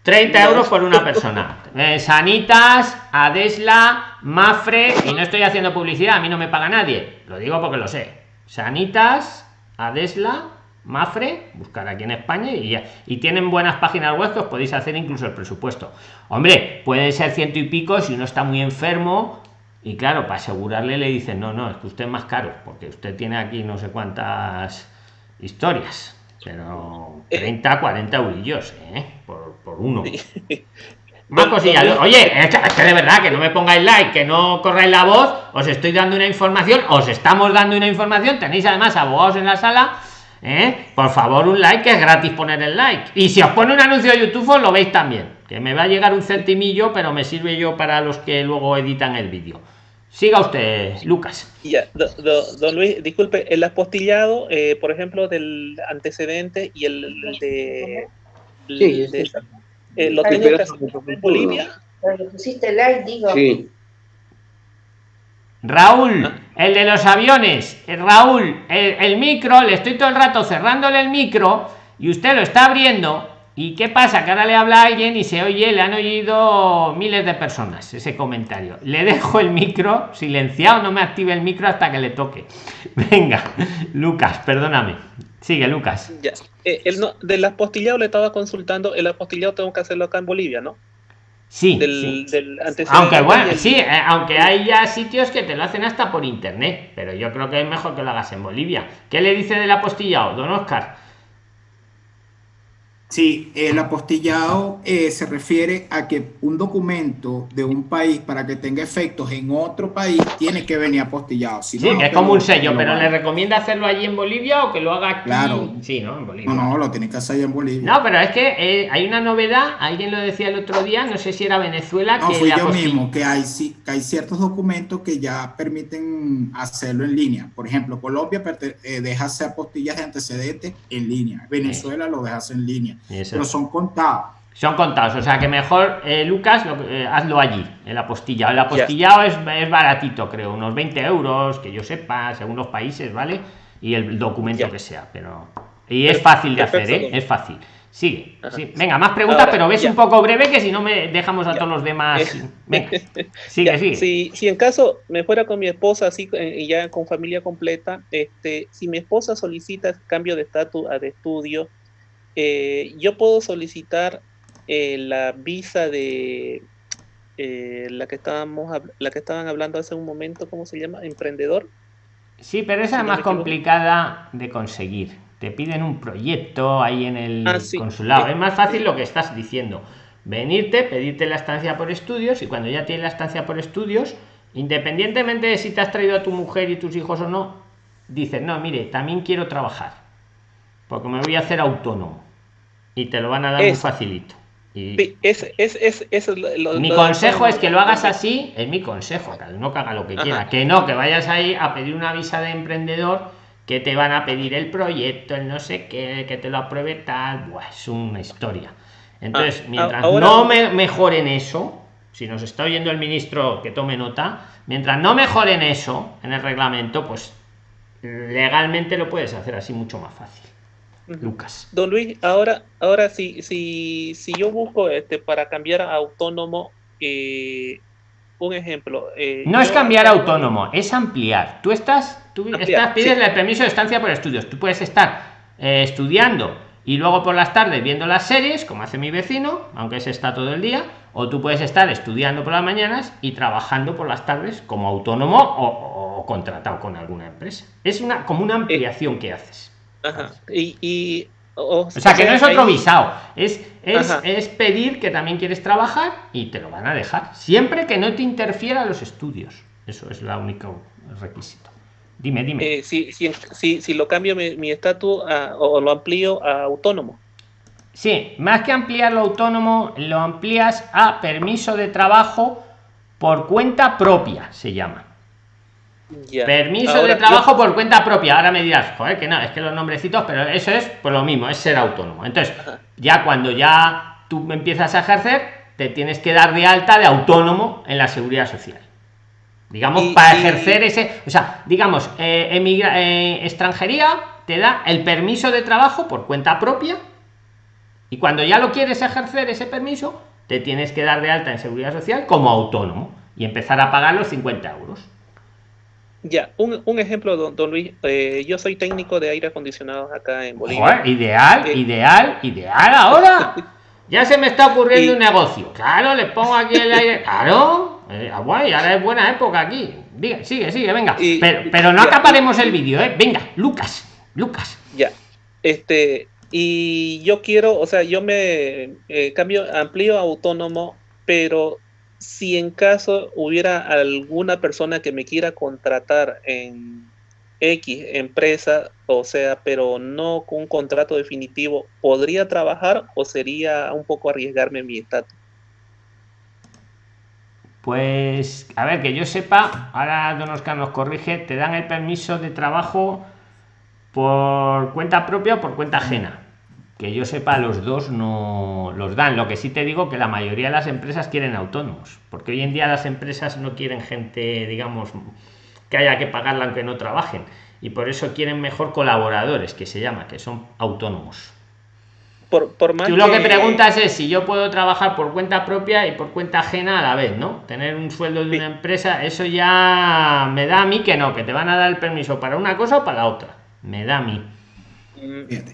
30 euros por una persona. Eh, Sanitas, Adesla, Mafre, y no estoy haciendo publicidad, a mí no me paga nadie. Lo digo porque lo sé. Sanitas, Adesla, Mafre, buscar aquí en España y, y tienen buenas páginas web que os podéis hacer incluso el presupuesto. Hombre, puede ser ciento y pico si uno está muy enfermo y claro, para asegurarle le dicen, no, no, es que usted es más caro, porque usted tiene aquí no sé cuántas historias, pero 30, 40 eurillos, ¿eh? Por, por uno. Más cosillas. Oye, es que de verdad que no me pongáis like, que no corráis la voz, os estoy dando una información, os estamos dando una información, tenéis además abogados en la sala. ¿eh? Por favor, un like, que es gratis poner el like. Y si os pone un anuncio de YouTube, os lo veis también. Que me va a llegar un centimillo, pero me sirve yo para los que luego editan el vídeo. Siga usted, Lucas. Ya, don Luis, disculpe, el apostillado, eh, por ejemplo, del antecedente y el, de... Sí, eh, ¿Lo tengo que hacer en Bolivia? pusiste like, digo. Sí. Raúl, ah. el de los aviones, eh, Raúl, el, el, micro, le estoy todo el rato cerrándole el micro y usted lo está abriendo ¿Y qué pasa? Que ahora le habla a alguien y se oye, le han oído miles de personas ese comentario. Le dejo el micro silenciado, no me active el micro hasta que le toque. Venga, Lucas, perdóname. Sigue, Lucas. Ya. Eh, el no, del apostillado le estaba consultando, el apostillado tengo que hacerlo acá en Bolivia, ¿no? Sí, aunque bueno, sí, eh, aunque hay ya sitios que te lo hacen hasta por internet, pero yo creo que es mejor que lo hagas en Bolivia. ¿Qué le dice del apostillado, don Oscar? Sí, el apostillado eh, se refiere a que un documento de un país para que tenga efectos en otro país tiene que venir apostillado. sí, que es como un sello, pero ¿le recomienda hacerlo allí en Bolivia o que lo haga aquí? Claro. Sí, ¿no? En Bolivia. No, no, lo tiene que hacer allá en Bolivia. No, pero es que eh, hay una novedad, alguien lo decía el otro día, no sé si era Venezuela. No, fui yo mismo, que hay, que hay ciertos documentos que ya permiten hacerlo en línea. Por ejemplo, Colombia eh, deja hacer apostillas de antecedentes en línea. Venezuela lo deja hacer en línea pero son contados. Son contados, o sea que mejor, eh, Lucas, lo, eh, hazlo allí, el apostillado. El apostillado es, es, baratito, creo, unos 20 euros, que yo sepa, según los países, ¿vale? Y el documento que sea, pero. Y es fácil de hacer, ¿eh? Es fácil. Sigue. Sí. Venga, más preguntas, pero ves un poco breve que si no me dejamos a todos los demás. Venga, sigue, sigue. Si, si en caso me fuera con mi esposa, así y ya con familia completa, este, si mi esposa solicita cambio de estatus a de estudio, eh, yo puedo solicitar eh, la visa de eh, la que estábamos la que estaban hablando hace un momento, ¿cómo se llama? Emprendedor. Sí, pero esa es más complicada de conseguir. Te piden un proyecto ahí en el ah, consulado. Es más fácil lo que estás diciendo. Venirte, pedirte la estancia por estudios y cuando ya tienes la estancia por estudios, independientemente de si te has traído a tu mujer y tus hijos o no, dices, no, mire, también quiero trabajar porque me voy a hacer autónomo y te lo van a dar muy facilito. Y es, es, es, mi consejo es que lo hagas así, es mi consejo, cada uno que haga lo que quiera, que no, que vayas ahí a pedir una visa de emprendedor, que te van a pedir el proyecto, el no sé qué, que te lo apruebe tal, Buah, es una historia. Entonces, ah, mientras no me mejoren eso, si nos está oyendo el ministro que tome nota, mientras no mejoren eso en el reglamento, pues legalmente lo puedes hacer así mucho más fácil. Lucas. Don Luis, ahora, ahora si, si, si yo busco este para cambiar a autónomo, eh, un ejemplo. Eh, no es cambiar a autónomo, es ampliar. Tú estás, tú estás, pides el permiso de estancia por estudios. Tú puedes estar eh, estudiando y luego por las tardes viendo las series, como hace mi vecino, aunque ese está todo el día, o tú puedes estar estudiando por las mañanas y trabajando por las tardes como autónomo o, o contratado con alguna empresa. Es una como una ampliación que haces. Y, o, sea, que no es otro visado, es, es, pedir que también quieres trabajar y te lo van a dejar, siempre que no te interfiera los estudios. Eso es la única requisito. Dime, dime. Eh, si, si, si, lo cambio mi estatus o lo amplío a autónomo. Sí, más que ampliarlo autónomo, lo amplías a permiso de trabajo por cuenta propia, se llama. Permiso de trabajo por cuenta propia. Ahora me dirás, joder, que no, es que los nombrecitos, pero eso es pues lo mismo, es ser autónomo. Entonces, ya cuando ya tú empiezas a ejercer, te tienes que dar de alta de autónomo en la seguridad social. Digamos, para ejercer ese, o sea, digamos, eh, emigra, eh, extranjería te da el permiso de trabajo por cuenta propia y cuando ya lo quieres ejercer ese permiso, te tienes que dar de alta en seguridad social como autónomo y empezar a pagar los 50 euros. Ya, un, un ejemplo, don, don Luis. Eh, yo soy técnico de aire acondicionado acá en Bolivia. ideal, eh, ideal, ideal ahora. ya se me está ocurriendo un negocio. Claro, le pongo aquí el aire. Claro, eh, guay, ahora es buena época aquí. sigue, sigue, venga. pero, pero no acabaremos el vídeo, ¿eh? Venga, Lucas, Lucas. Ya, este, y yo quiero, o sea, yo me cambio, amplío autónomo, pero si en caso hubiera alguna persona que me quiera contratar en X empresa, o sea, pero no con un contrato definitivo, ¿podría trabajar o sería un poco arriesgarme mi estatus? Pues, a ver, que yo sepa, ahora Don Oscar nos corrige, te dan el permiso de trabajo por cuenta propia o por cuenta ajena que yo sepa los dos no los dan lo que sí te digo que la mayoría de las empresas quieren autónomos porque hoy en día las empresas no quieren gente digamos que haya que pagarla aunque no trabajen y por eso quieren mejor colaboradores que se llama que son autónomos por, por más Tú lo que... preguntas es si yo puedo trabajar por cuenta propia y por cuenta ajena a la vez, ¿no? Tener un sueldo de una empresa, eso ya me da a mí que no, que te van a dar el permiso para una cosa o para la otra. Me da a mí.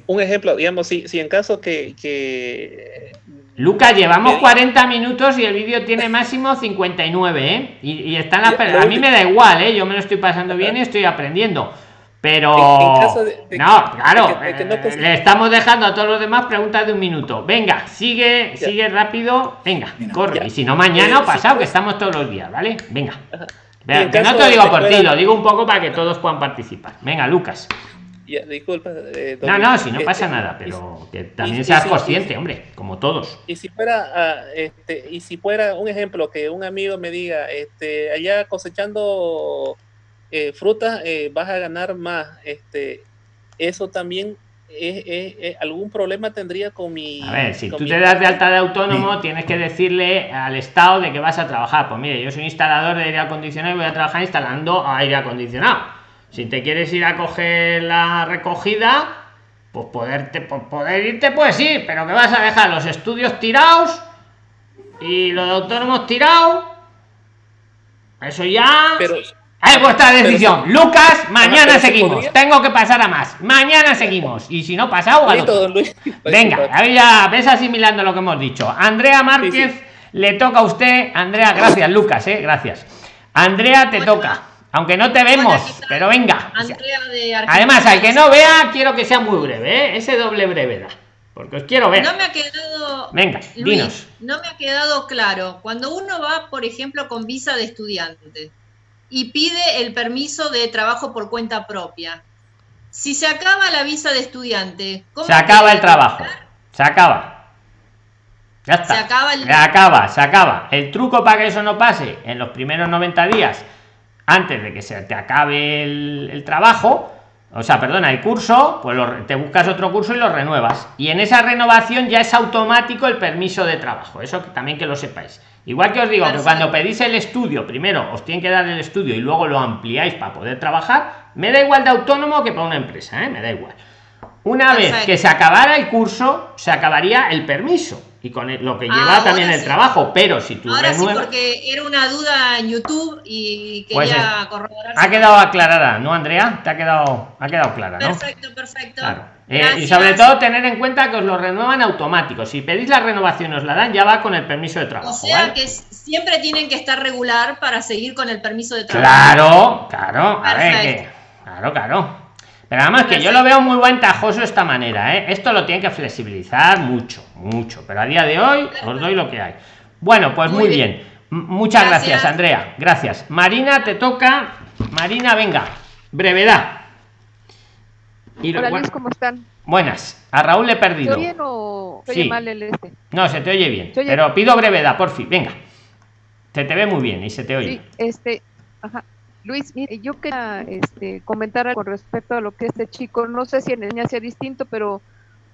Un ejemplo, digamos, si, si en caso que, que Lucas, llevamos 40 minutos y el vídeo tiene máximo 59, ¿eh? Y, y están las A mí me da igual, ¿eh? Yo me lo estoy pasando bien y estoy aprendiendo. Pero no, claro, le estamos dejando a todos los demás preguntas de un minuto. Venga, sigue, sigue rápido. Venga, corre. Y si no, mañana o pasado, que estamos todos los días, ¿vale? Venga. no te digo por ti, lo digo un poco para que todos puedan participar. Venga, Lucas. Disculpa. Eh, no, no, si no pasa este, nada, pero que también seas consciente, hombre, como todos. Y si fuera, ah, este, y si fuera un ejemplo que un amigo me diga, este, allá cosechando eh, frutas eh, vas a ganar más. Este, eso también es, algún problema tendría con mi. A ver, si tú te das de alta de autónomo, tienes que decirle al Estado de que vas a trabajar. Pues mire, yo soy instalador de aire acondicionado y voy a trabajar instalando aire acondicionado. Si te quieres ir a coger la recogida, pues poderte, pues poder irte, pues ir, pero que vas a dejar los estudios tirados y los autónomos tirados. Eso ya. Pero, es vuestra decisión. Lucas, mañana seguimos. Tengo que pasar a más. Mañana seguimos. Y si no, pasado Venga, ahí ya ves asimilando lo que hemos dicho. Andrea Márquez, le toca a usted. Andrea, gracias, Lucas, eh, gracias. Andrea, te toca. Aunque no te vemos, pero venga. Además, al que no vea, quiero que sea muy breve, ¿eh? ese doble brevedad. Porque os quiero ver. No me ha quedado. Venga, dinos. No me ha quedado claro. Cuando uno va, por ejemplo, con visa de estudiante y pide el permiso de trabajo por cuenta propia. Si se acaba la visa de estudiante, ¿cómo se acaba el trabajo? Se acaba. Ya está. Se acaba, el... se acaba, se acaba. El truco para que eso no pase en los primeros 90 días, antes de que se te acabe el, trabajo, o sea, perdona, el curso, pues te buscas otro curso y lo renuevas. Y en esa renovación ya es automático el permiso de trabajo. Eso también que lo sepáis. Igual que os digo que cuando pedís el estudio, primero os tienen que dar el estudio y luego lo ampliáis para poder trabajar, me da igual de autónomo que para una empresa, ¿eh? me da igual. Una vez que se acabara el curso, se acabaría el permiso y con lo que lleva también el trabajo, pero si tú Ahora sí, porque era una duda en YouTube y pues quería corroborar. Ha quedado aclarada, ¿no, Andrea? Te ha quedado, ha quedado clara, ¿no? Perfecto, perfecto. Eh, y sobre todo tener en cuenta que os lo renuevan automático. Si pedís la renovación os la dan, ya va con el permiso de trabajo. O sea que siempre tienen que estar regular para seguir con el permiso de trabajo. Claro, claro. A ver, claro, claro. Pero además que yo lo veo muy ventajoso esta manera, ¿eh? Esto lo tiene que flexibilizar mucho, mucho. Pero a día de hoy os doy lo que hay. Bueno, pues muy, bien. Muchas gracias. Andrea. Gracias. Marina, te toca. Marina, venga. Brevedad. Y Hola Luis, ¿cómo están? Buenas. A Raúl le he perdido. bien o sí. mal el este? No, se te oye bien. pero pido brevedad, por fin. Venga. Se te ve muy bien y se te oye. Sí, este, ajá. Luis, yo quería este, comentar con respecto a lo que este chico, no sé si en España sea distinto, pero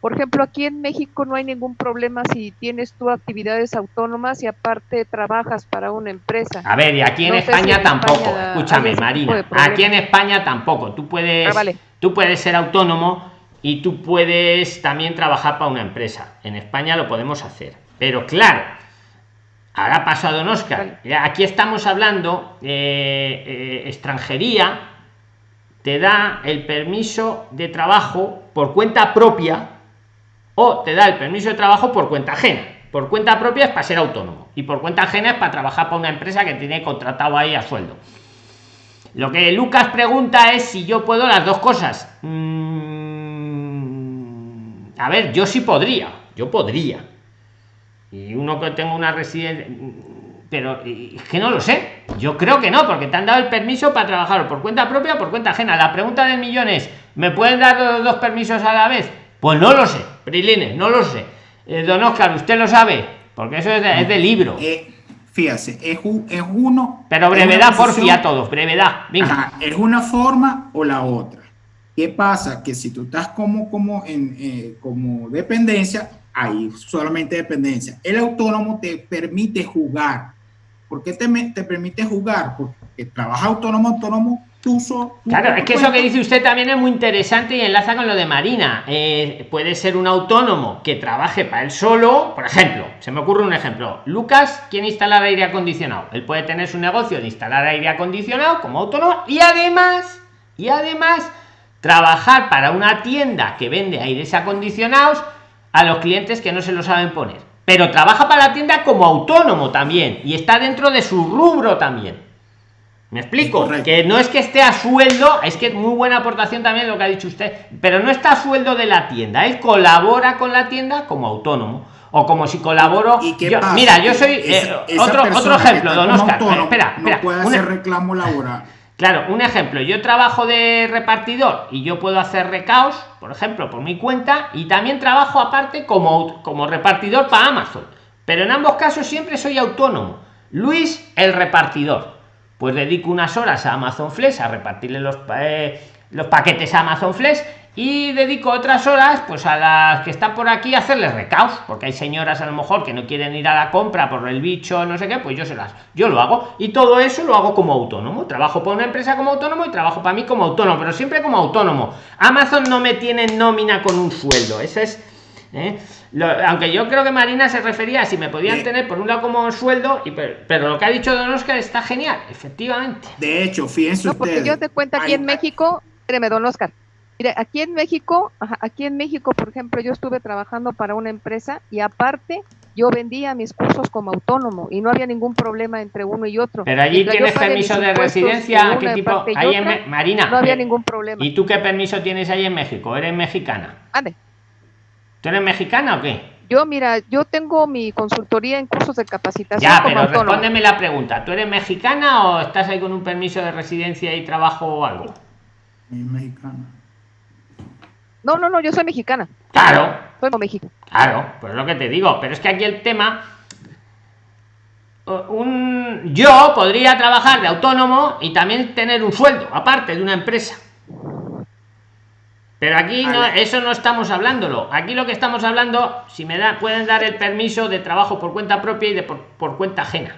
por ejemplo, aquí en México no hay ningún problema si tienes tú actividades autónomas y aparte trabajas para una empresa. A ver, y aquí en España tampoco. Escúchame, Marina. Aquí en España tampoco. Tú puedes, ah, tú puedes ser autónomo y tú puedes también trabajar para una empresa. En España lo podemos hacer. Pero claro, Ahora paso a don Oscar. Aquí estamos hablando, eh, eh, extranjería te da el permiso de trabajo por cuenta propia o te da el permiso de trabajo por cuenta ajena. Por cuenta propia es para ser autónomo y por cuenta ajena es para trabajar para una empresa que tiene contratado ahí a sueldo. Lo que Lucas pregunta es si yo puedo las dos cosas. Mm, a ver, yo sí podría, yo podría y uno que tenga una residencia pero es que no lo sé. Yo creo que no porque te han dado el permiso para trabajar por cuenta propia o por cuenta ajena. La pregunta del millón es me pueden dar los dos permisos a la vez pues no lo sé Prilines no lo sé. Eh, don Oscar usted lo sabe porque eso es de, libro. Eh, fíjese es, es, uno pero brevedad por a todos brevedad venga. es una forma o la otra. Qué pasa que si tú estás como como en eh, como dependencia hay solamente dependencia. El autónomo te permite jugar. ¿Por qué te, te permite jugar? Porque trabaja autónomo, autónomo, tú solo. Claro, es que eso que dice usted también es muy interesante y enlaza con lo de Marina. Eh, puede ser un autónomo que trabaje para él solo, por ejemplo, se me ocurre un ejemplo. Lucas quiere instalar aire acondicionado. Él puede tener su negocio de instalar aire acondicionado como autónomo y además, y además, trabajar para una tienda que vende aires acondicionados a los clientes que no se lo saben poner. Pero trabaja para la tienda como autónomo también y está dentro de su rubro también. Me explico, que no es que esté a sueldo, es que muy buena aportación también lo que ha dicho usted, pero no está a sueldo de la tienda, él colabora con la tienda como autónomo o como si colaboro. mira, yo soy eh, otro, otro ejemplo, don Oscar. espera, espera. puede hacer reclamo laboral. Claro, un ejemplo, yo trabajo de repartidor y yo puedo hacer recaos, por ejemplo, por mi cuenta, y también trabajo aparte como, como repartidor para Amazon. Pero en ambos casos siempre soy autónomo. Luis, el repartidor pues dedico unas horas a Amazon Flex a repartirle los, eh, los paquetes a Amazon Flex y dedico otras horas pues a las que están por aquí a hacerles recaos porque hay señoras a lo mejor que no quieren ir a la compra por el bicho no sé qué pues yo se las yo lo hago y todo eso lo hago como autónomo trabajo por una empresa como autónomo y trabajo para mí como autónomo pero siempre como autónomo Amazon no me tiene nómina con un sueldo ese es ¿eh? aunque yo creo que Marina se refería a si me podían tener por un lado como sueldo, y, pero, lo que ha dicho Don Oscar está genial, efectivamente. De hecho, fíjense no, porque yo te cuento aquí en México, espérame, Don Oscar. Mire, aquí en México, aquí en México, por ejemplo, yo estuve trabajando para una empresa y aparte yo vendía mis cursos como autónomo y no había ningún problema entre uno y otro. Pero allí tienes permiso de residencia, ¿qué tipo? Marina. No había ningún problema. ¿Y tú qué permiso tienes ahí en México? ¿Eres mexicana? Ande. ¿Tú eres mexicana o qué? Yo, mira, yo tengo mi consultoría en cursos de capacitación. Ya, pero respóndeme la pregunta. ¿Tú eres mexicana o estás ahí con un permiso de residencia y trabajo o algo? Mexicana. No, no, no, yo soy mexicana. Claro. Soy de México. Claro, pues es lo que te digo. Pero es que aquí el tema. Un, yo podría trabajar de autónomo y también tener un sueldo, aparte de una empresa. Pero aquí no, eso no estamos hablándolo. Aquí lo que estamos hablando, si me da, pueden dar el permiso de trabajo por cuenta propia y de por, por cuenta ajena.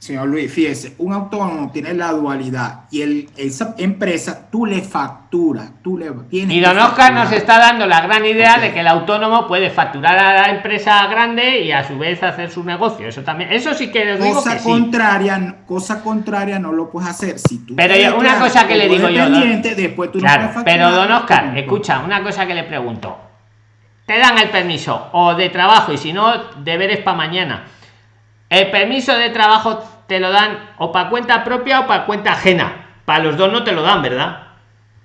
Señor Luis, fíjese, un autónomo tiene la dualidad y el, esa empresa tú le facturas, tú le tienes Y don Oscar nos está dando la gran idea de que el autónomo puede facturar a la empresa grande y a su vez hacer su negocio. Eso también, eso sí que les cosa contraria, cosa contraria no lo puedes hacer. Si tú pero una cosa que le digo yo, después tú no pero don Oscar, escucha, una cosa que le pregunto. Te dan el permiso o de trabajo y si no, deberes para mañana el permiso de trabajo te lo dan o para cuenta propia o para cuenta ajena. Para los dos no te lo dan, ¿verdad?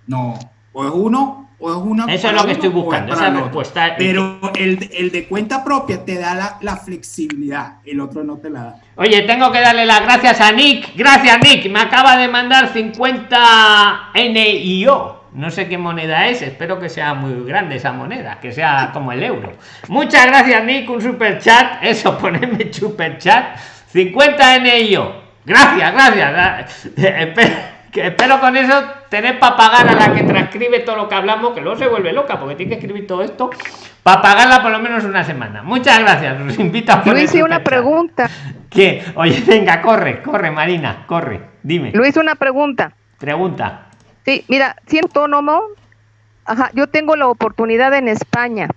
No, o es uno o es una. Eso es lo que estoy buscando, esa respuesta. Pero el, el, de cuenta propia te da la, la, flexibilidad, el otro no te la da. Oye, tengo que darle las gracias a Nick. Gracias, Nick. Me acaba de mandar 50 NIO no sé qué moneda es, espero que sea muy grande esa moneda, que sea como el euro. Muchas gracias, Nick, un super chat. Eso, ponedme super chat. 50 NIO. Gracias, gracias. Espero, con eso tener para pagar a la que transcribe todo lo que hablamos, que luego se vuelve loca porque tiene que escribir todo esto, para pagarla por lo menos una semana. Muchas gracias. Nos invito a Luis, una pregunta. ¿Qué? Oye, venga, corre, corre, Marina, corre. Dime. Luis, una pregunta. Pregunta. Sí, mira, siendo autónomo, ajá, yo tengo la oportunidad en España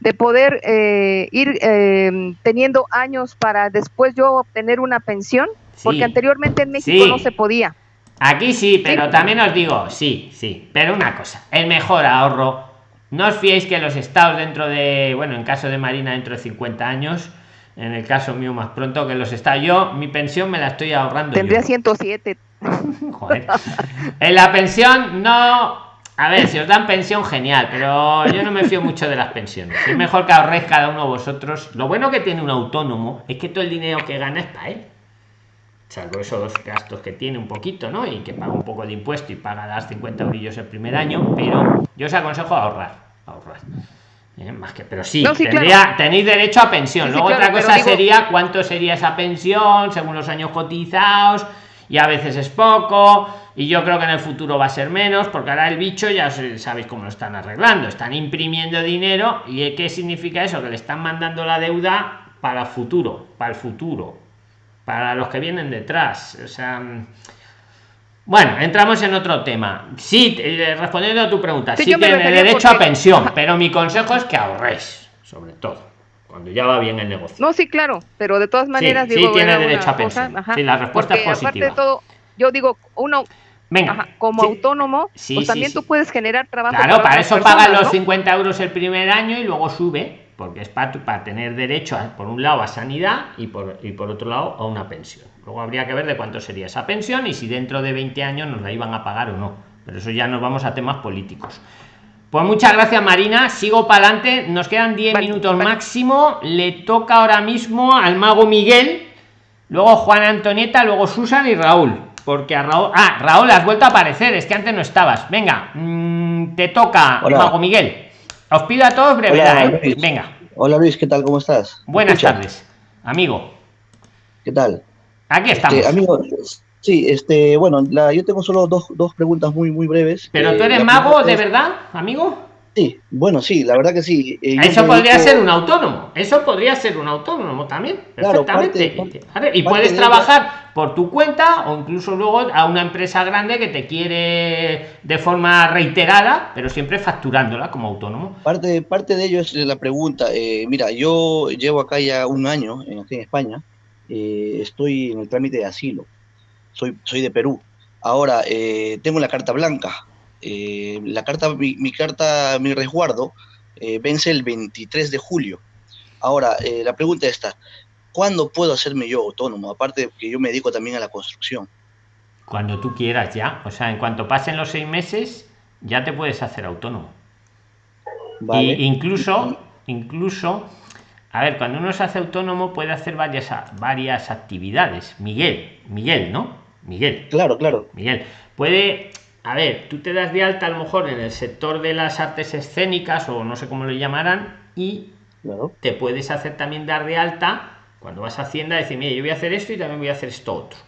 de poder eh, ir eh, teniendo años para después yo obtener una pensión, porque anteriormente en México no se podía. Aquí sí, pero también os digo, sí, sí, pero una cosa, el mejor ahorro, no os fiéis que los estados dentro de, bueno, en caso de Marina dentro de 50 años, en el caso mío más pronto que los estados, yo mi pensión me la estoy ahorrando. Tendría 107 En la pensión no. A ver, si os dan pensión, genial, pero yo no me fío mucho de las pensiones. Es mejor que ahorréis cada uno de vosotros. Lo bueno que tiene un autónomo es que todo el dinero que gana es para él. Salvo esos gastos que tiene un poquito, ¿no? Y que paga un poco de impuesto y paga las 50 eurillos el primer año, pero yo os aconsejo ahorrar. Ahorrar. ¿Eh? más que pero sí, tenéis derecho a pensión. Luego otra cosa sería cuánto sería esa pensión según los años cotizados y a veces es poco y yo creo que en el futuro va a ser menos porque ahora el bicho ya sabéis cómo lo están arreglando. Están imprimiendo dinero y qué significa eso que le están mandando la deuda para el futuro para el futuro para los que vienen detrás. O sea bueno, entramos en otro tema. Sí, eh, respondiendo a tu pregunta, sí, tiene derecho a pensión, pero mi consejo es que ahorréis, sobre todo, cuando ya va bien el negocio. No, sí, claro, pero de todas maneras sí, tiene derecho a pensión. sí, la respuesta es positiva. Aparte de todo, yo digo, uno Venga, como autónomo, pues también tú puedes generar trabajo. Claro, para, eso paga los 50 euros el primer año y luego sube, porque es para, para tener derecho, por un lado, a sanidad y por, y por otro lado, a una pensión. Luego habría que ver de cuánto sería esa pensión y si dentro de 20 años nos la iban a pagar o no. Pero eso ya nos vamos a temas políticos. Pues muchas gracias Marina, sigo para adelante, nos quedan 10 minutos máximo, le toca ahora mismo al mago Miguel, luego Juan Antonieta, luego Susan y Raúl, porque a Raúl, ah, Raúl, has vuelto a aparecer, es que antes no estabas, venga, mm, te toca, mago Miguel, os pido a todos brevedad, ¿eh? venga. Hola Luis, ¿qué tal? ¿Cómo estás? Buenas tardes, amigo. ¿Qué tal? Aquí estamos. Este, amigo, Sí, este, bueno, la, yo tengo solo dos, dos preguntas muy, muy breves. ¿Pero tú eres mago de verdad, amigo? Sí, bueno, sí, la verdad que sí. Eh, eso podría ser un autónomo, eso podría ser un autónomo también, perfectamente. y puedes trabajar por tu cuenta o incluso luego a una empresa grande que te quiere de forma reiterada, pero siempre facturándola como autónomo. Parte, parte de ello es la pregunta. Eh, mira, yo llevo acá ya un año, aquí en España, eh, estoy en el trámite de asilo soy, soy de Perú. Ahora, eh, tengo la carta blanca. Eh, la carta, mi, carta, mi resguardo, vence el 23 de julio. Ahora, la pregunta está, ¿cuándo puedo hacerme yo autónomo? Aparte que yo me dedico también a la construcción. Cuando tú quieras ya. O sea, en cuanto pasen los seis meses, ya te puedes hacer autónomo. Vale. incluso, incluso, a ver, cuando uno se hace autónomo puede hacer varias, varias actividades. Miguel, Miguel, ¿no? Miguel. Claro, claro. Miguel, puede, a ver, tú te das de alta a lo mejor en el sector de las artes escénicas o no sé cómo lo llamarán y te puedes hacer también dar de alta cuando vas a Hacienda decir, mira, yo voy a hacer esto y también voy a hacer esto otro.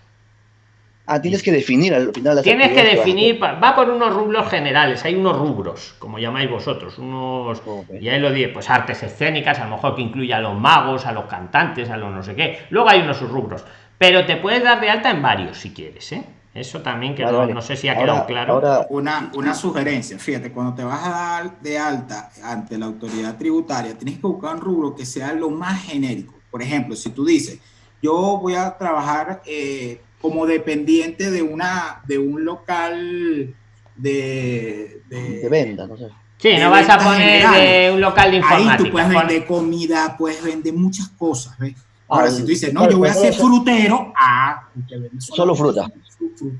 Ah, tienes que definir al final. tienes que definir, va por unos rubros generales, hay unos rubros, como llamáis vosotros, unos, y ahí lo dije, pues artes escénicas, a lo mejor que incluye a los magos, a los cantantes, a los no sé qué. Luego hay unos rubros pero te puedes dar de alta en varios si quieres, ¿eh? Eso también que no, sé si ha quedado claro. Ahora, una, una sugerencia, fíjate, cuando te vas a dar de alta ante la autoridad tributaria, tienes que buscar un rubro que sea lo más genérico. Por ejemplo, si tú dices, yo voy a trabajar eh, como dependiente de, una, de un local de, de, venta, no sé. Sí, no vas a poner de un local de informática. Ahí tú puedes vender comida, puedes vender muchas cosas, ¿ves? Ahora, si tú dices, no, yo voy a ser frutero, ah, solo fruta.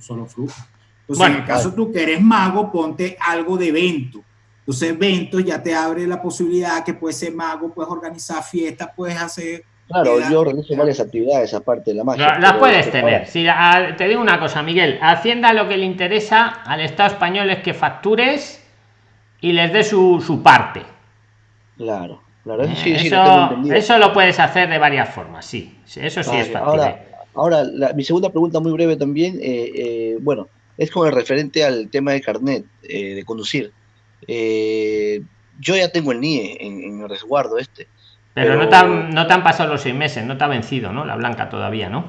Solo fruta. Entonces, en el caso tú que eres mago, ponte algo de evento. Entonces, eventos ya te abre la posibilidad que puedes ser mago, puedes organizar fiestas, puedes hacer. Claro, yo realizo varias actividades aparte de la magia. Las puedes tener. Si, te digo una cosa, Miguel. Hacienda lo que le interesa al Estado español es que factures y les dé su, su parte. Claro eso, lo puedes hacer de varias formas, sí. Eso sí es Ahora, ahora mi segunda pregunta muy breve también, eh, eh, bueno, es con el referente al tema de carnet eh, de conducir. yo ya tengo el NIE en, el resguardo este. Pero, No, te han, no te han pasado los seis meses, no te ha vencido, ¿no? La blanca todavía, ¿no?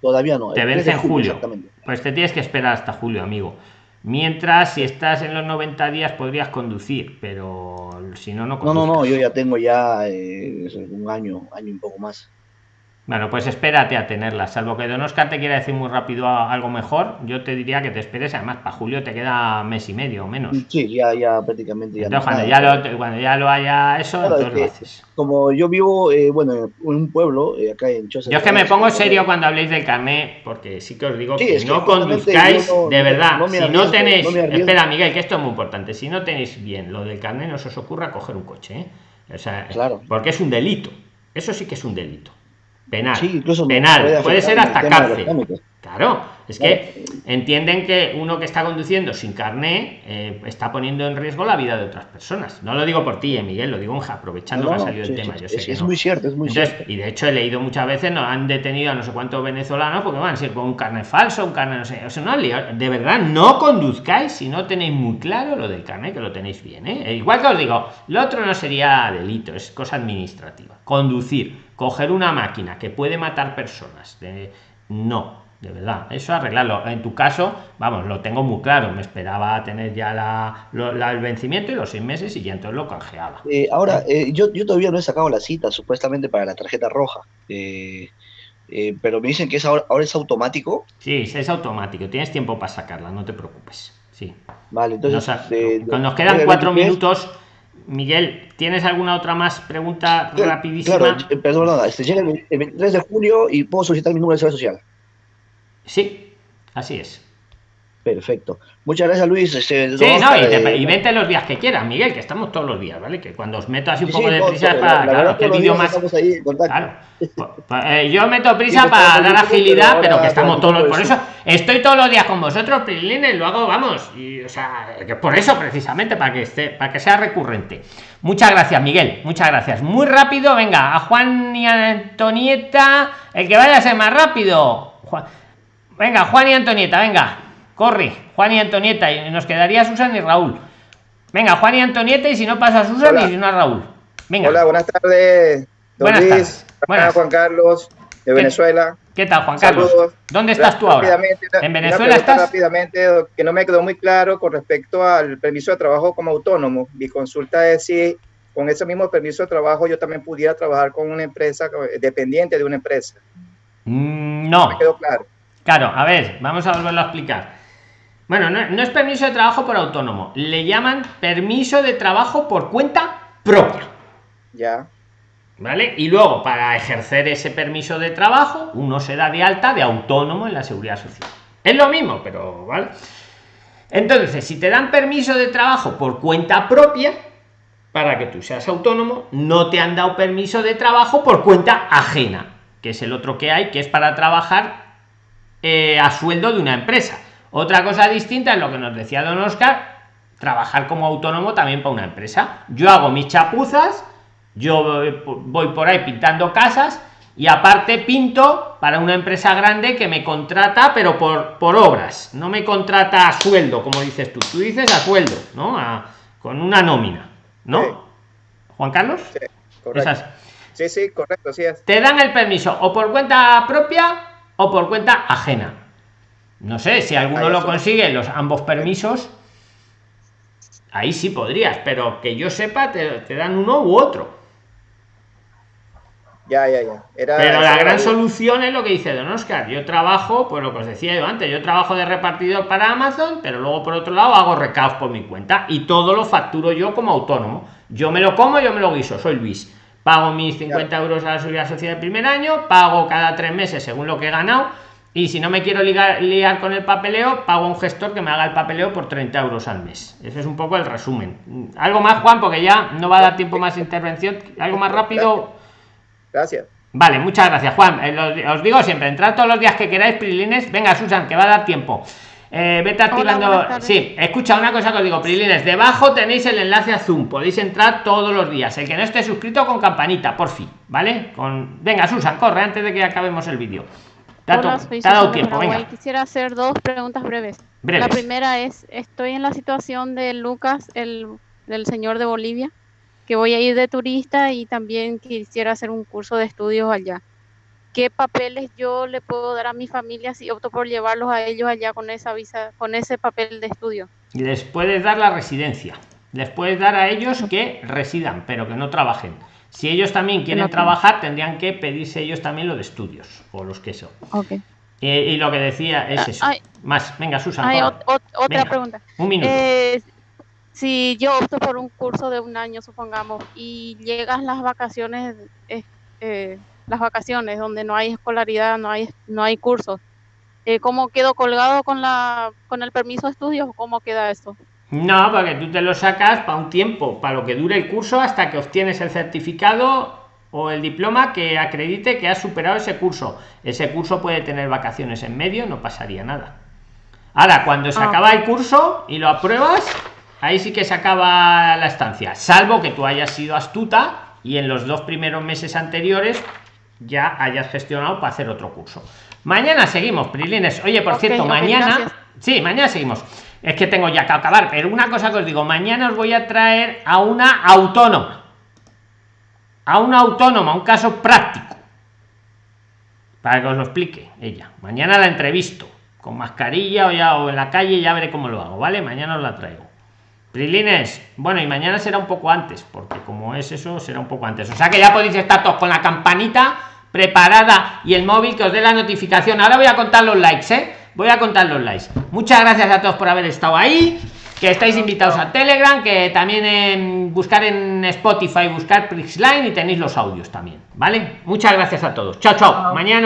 Todavía no. Te vence en julio. Pues te tienes que esperar hasta julio, amigo. Mientras, si estás en los 90 días, podrías conducir, pero si no, no No, no, no, yo ya tengo ya eh, un año, año y un poco más. Bueno, pues espérate a tenerla, salvo que Don Oscar te quiera decir muy rápido algo mejor, yo te diría que te esperes, además para julio te queda mes y medio o menos. Sí, ya, ya prácticamente ya. cuando, ya lo, cuando ya lo haya eso, entonces lo haces. Como yo vivo, eh, bueno, en un pueblo, eh, acá en Chosa. Yo es que me pongo serio cuando habléis del carnet, porque sí que os digo que no conduzcáis, de verdad, si no tenéis, espera Miguel, que esto es muy importante, si no tenéis bien lo del carnet, no se os ocurra coger un coche, ¿eh? O sea, claro. porque es un delito, eso sí que es un delito penal. penal, puede, ser hasta cárcel. Claro, es que entienden que uno que está conduciendo sin carné eh, está poniendo en riesgo la vida de otras personas. No lo digo por ti, eh, Miguel, lo digo aprovechando que ha salido el tema. es, muy cierto, es muy cierto. Y de hecho he leído muchas veces, nos han detenido a no sé cuántos venezolanos porque van a ser con un carnet falso, un carnet no sé. O sea, no, de verdad, no conduzcáis si no tenéis muy claro lo del carnet, que lo tenéis bien. ¿eh? E igual que os digo, lo otro no sería delito, es cosa administrativa. Conducir, coger una máquina que puede matar personas, no de verdad. Eso arreglarlo. En tu caso vamos lo tengo muy claro. Me esperaba tener ya la, el vencimiento y los seis meses y ya entonces lo canjeaba. Eh, ahora eh, yo, yo todavía no he sacado la cita supuestamente para la tarjeta roja. Eh, pero me dicen que es ahora, ahora es automático. Sí es automático. Tienes tiempo para sacarla no te preocupes. Sí. Vale entonces cuando nos quedan cuatro minutos. Miguel, ¿tienes alguna otra más pregunta rapidísima? Claro, perdón, este, llega el 23 de julio y puedo solicitar mi número de seguridad social. Sí, así es. Perfecto. Muchas gracias, Luis. Este, sí, no, y, vente los días que quieras, Miguel, que estamos todos los días, ¿vale? Que cuando os meto así un poco de prisa para claro, que el vídeo más. Claro. Eh, yo meto prisa para dar agilidad, pero que estamos todos los... Por eso estoy todos los días con vosotros, Prilines, lo hago, vamos, y o sea, que por eso precisamente, para que esté, para que sea recurrente. Muchas gracias, Miguel, muchas gracias. Muy rápido, venga, a Juan y Antonieta, el que vaya a ser más rápido. Venga, Juan y Antonieta, venga. Corre, Juan y Antonieta, y nos quedaría Susan y Raúl. Venga, Juan y Antonieta, y si no pasa Susan y si no Raúl. Venga. Hola, buenas tardes. buenas tardes. Buenas. Juan Carlos, de Venezuela. ¿Qué tal, Juan Carlos? ¿Dónde estás tú ahora? ¿En Venezuela estás? Rápidamente, que no me quedó muy claro con respecto al permiso de trabajo como autónomo. Mi consulta es si con ese mismo permiso de trabajo yo también pudiera trabajar con una empresa dependiente de una empresa. Mm, no. me quedó claro. Claro, a ver, vamos a volverlo a explicar. Bueno, no, es permiso de trabajo por autónomo, le llaman permiso de trabajo por cuenta propia. Ya. ¿Vale? Y luego, para ejercer ese permiso de trabajo, uno se da de alta de autónomo en la seguridad social. Es lo mismo, pero ¿vale? Entonces, si te dan permiso de trabajo por cuenta propia, para que tú seas autónomo, no te han dado permiso de trabajo por cuenta ajena, que es el otro que hay, que es para trabajar eh, a sueldo de una empresa. Otra cosa distinta es lo que nos decía don Oscar, trabajar como autónomo también para una empresa. Yo hago mis chapuzas, yo voy por ahí pintando casas y aparte pinto para una empresa grande que me contrata pero por, por obras, no me contrata a sueldo, como dices tú. Tú dices a sueldo, ¿no? con una nómina, ¿no? Juan Carlos? Sí, correcto. Sí, sí, correcto, Te dan el permiso o por cuenta propia o por cuenta ajena. No sé, si alguno lo consigue, los ambos permisos, ahí sí podrías, pero que yo sepa, te, dan uno u otro. Ya, ya, ya. pero la gran solución es lo que dice Don Oscar. Yo trabajo, pues lo que os decía yo antes, yo trabajo de repartidor para Amazon, pero luego por otro lado hago recaos por mi cuenta y todo lo facturo yo como autónomo. Yo me lo como, yo me lo guiso, soy Luis. Pago mis 50 euros a la seguridad social del primer año, pago cada tres meses según lo que he ganado y si no me quiero ligar, liar con el papeleo, pago a un gestor que me haga el papeleo por 30 euros al mes. Ese es un poco el resumen. Algo más, Juan, porque ya no va a dar tiempo más intervención. Algo más rápido. Gracias. Vale, muchas gracias, Juan. Eh, os digo siempre, entrad todos los días que queráis, Prilines. Venga, Susan, que va a dar tiempo. Eh, vete activando. sí, escucha una cosa que os digo, Prilines. Debajo tenéis el enlace a Zoom. Podéis entrar todos los días. El que no esté suscrito con campanita, por fin, ¿vale? Con... Venga, Susan, corre antes de que acabemos el vídeo. Quisiera hacer dos preguntas breves. La primera es, estoy en la situación de Lucas, el del señor de Bolivia, que voy a ir de turista y también quisiera hacer un curso de estudios allá. ¿Qué papeles yo le puedo dar a mi familia si opto por llevarlos a ellos allá con esa visa, con ese papel de estudio? Les puedes dar la residencia. Les puedes dar a ellos que residan, pero que no trabajen si ellos también quieren trabajar, tendrían que pedirse ellos también lo de estudios o los que son. y lo que decía es ah, eso. Más, venga, Susan. Hay otra pregunta. Un minuto. Eh, si yo opto por un curso de un año, supongamos, y llegan las vacaciones, eh, las vacaciones donde no hay escolaridad, no hay, no hay cursos, eh, ¿cómo quedo colgado con, la, con el permiso de estudios? ¿Cómo queda eso? No, porque tú te lo sacas para un tiempo, para lo que dure el curso hasta que obtienes el certificado o el diploma que acredite que has superado ese curso. Ese curso puede tener vacaciones en medio, no pasaría nada. Ahora, cuando se ah. acaba el curso y lo apruebas, ahí sí que se acaba la estancia, salvo que tú hayas sido astuta y en los dos primeros meses anteriores ya hayas gestionado para hacer otro curso. Mañana seguimos, Prilines. Oye, por cierto, mañana... sí, mañana seguimos. Es que tengo ya que acabar pero una cosa que os digo mañana os voy a traer a una autónoma. A una autónoma un caso práctico. Para que os lo explique ella. Mañana la entrevisto con mascarilla o ya o en la calle ya veré cómo lo hago vale mañana os la traigo. Prilines, bueno, y mañana será un poco antes, porque como es eso, será un poco antes. O sea que ya podéis estar todos con la campanita preparada y el móvil que os dé la notificación. Ahora voy a contar los likes, ¿eh? Voy a contar los likes. Muchas gracias a todos por haber estado ahí, que estáis invitados a Telegram, que también en buscar en Spotify, buscar Prixline y tenéis los audios también, ¿vale? Muchas gracias a todos. Chao, chao. Mañana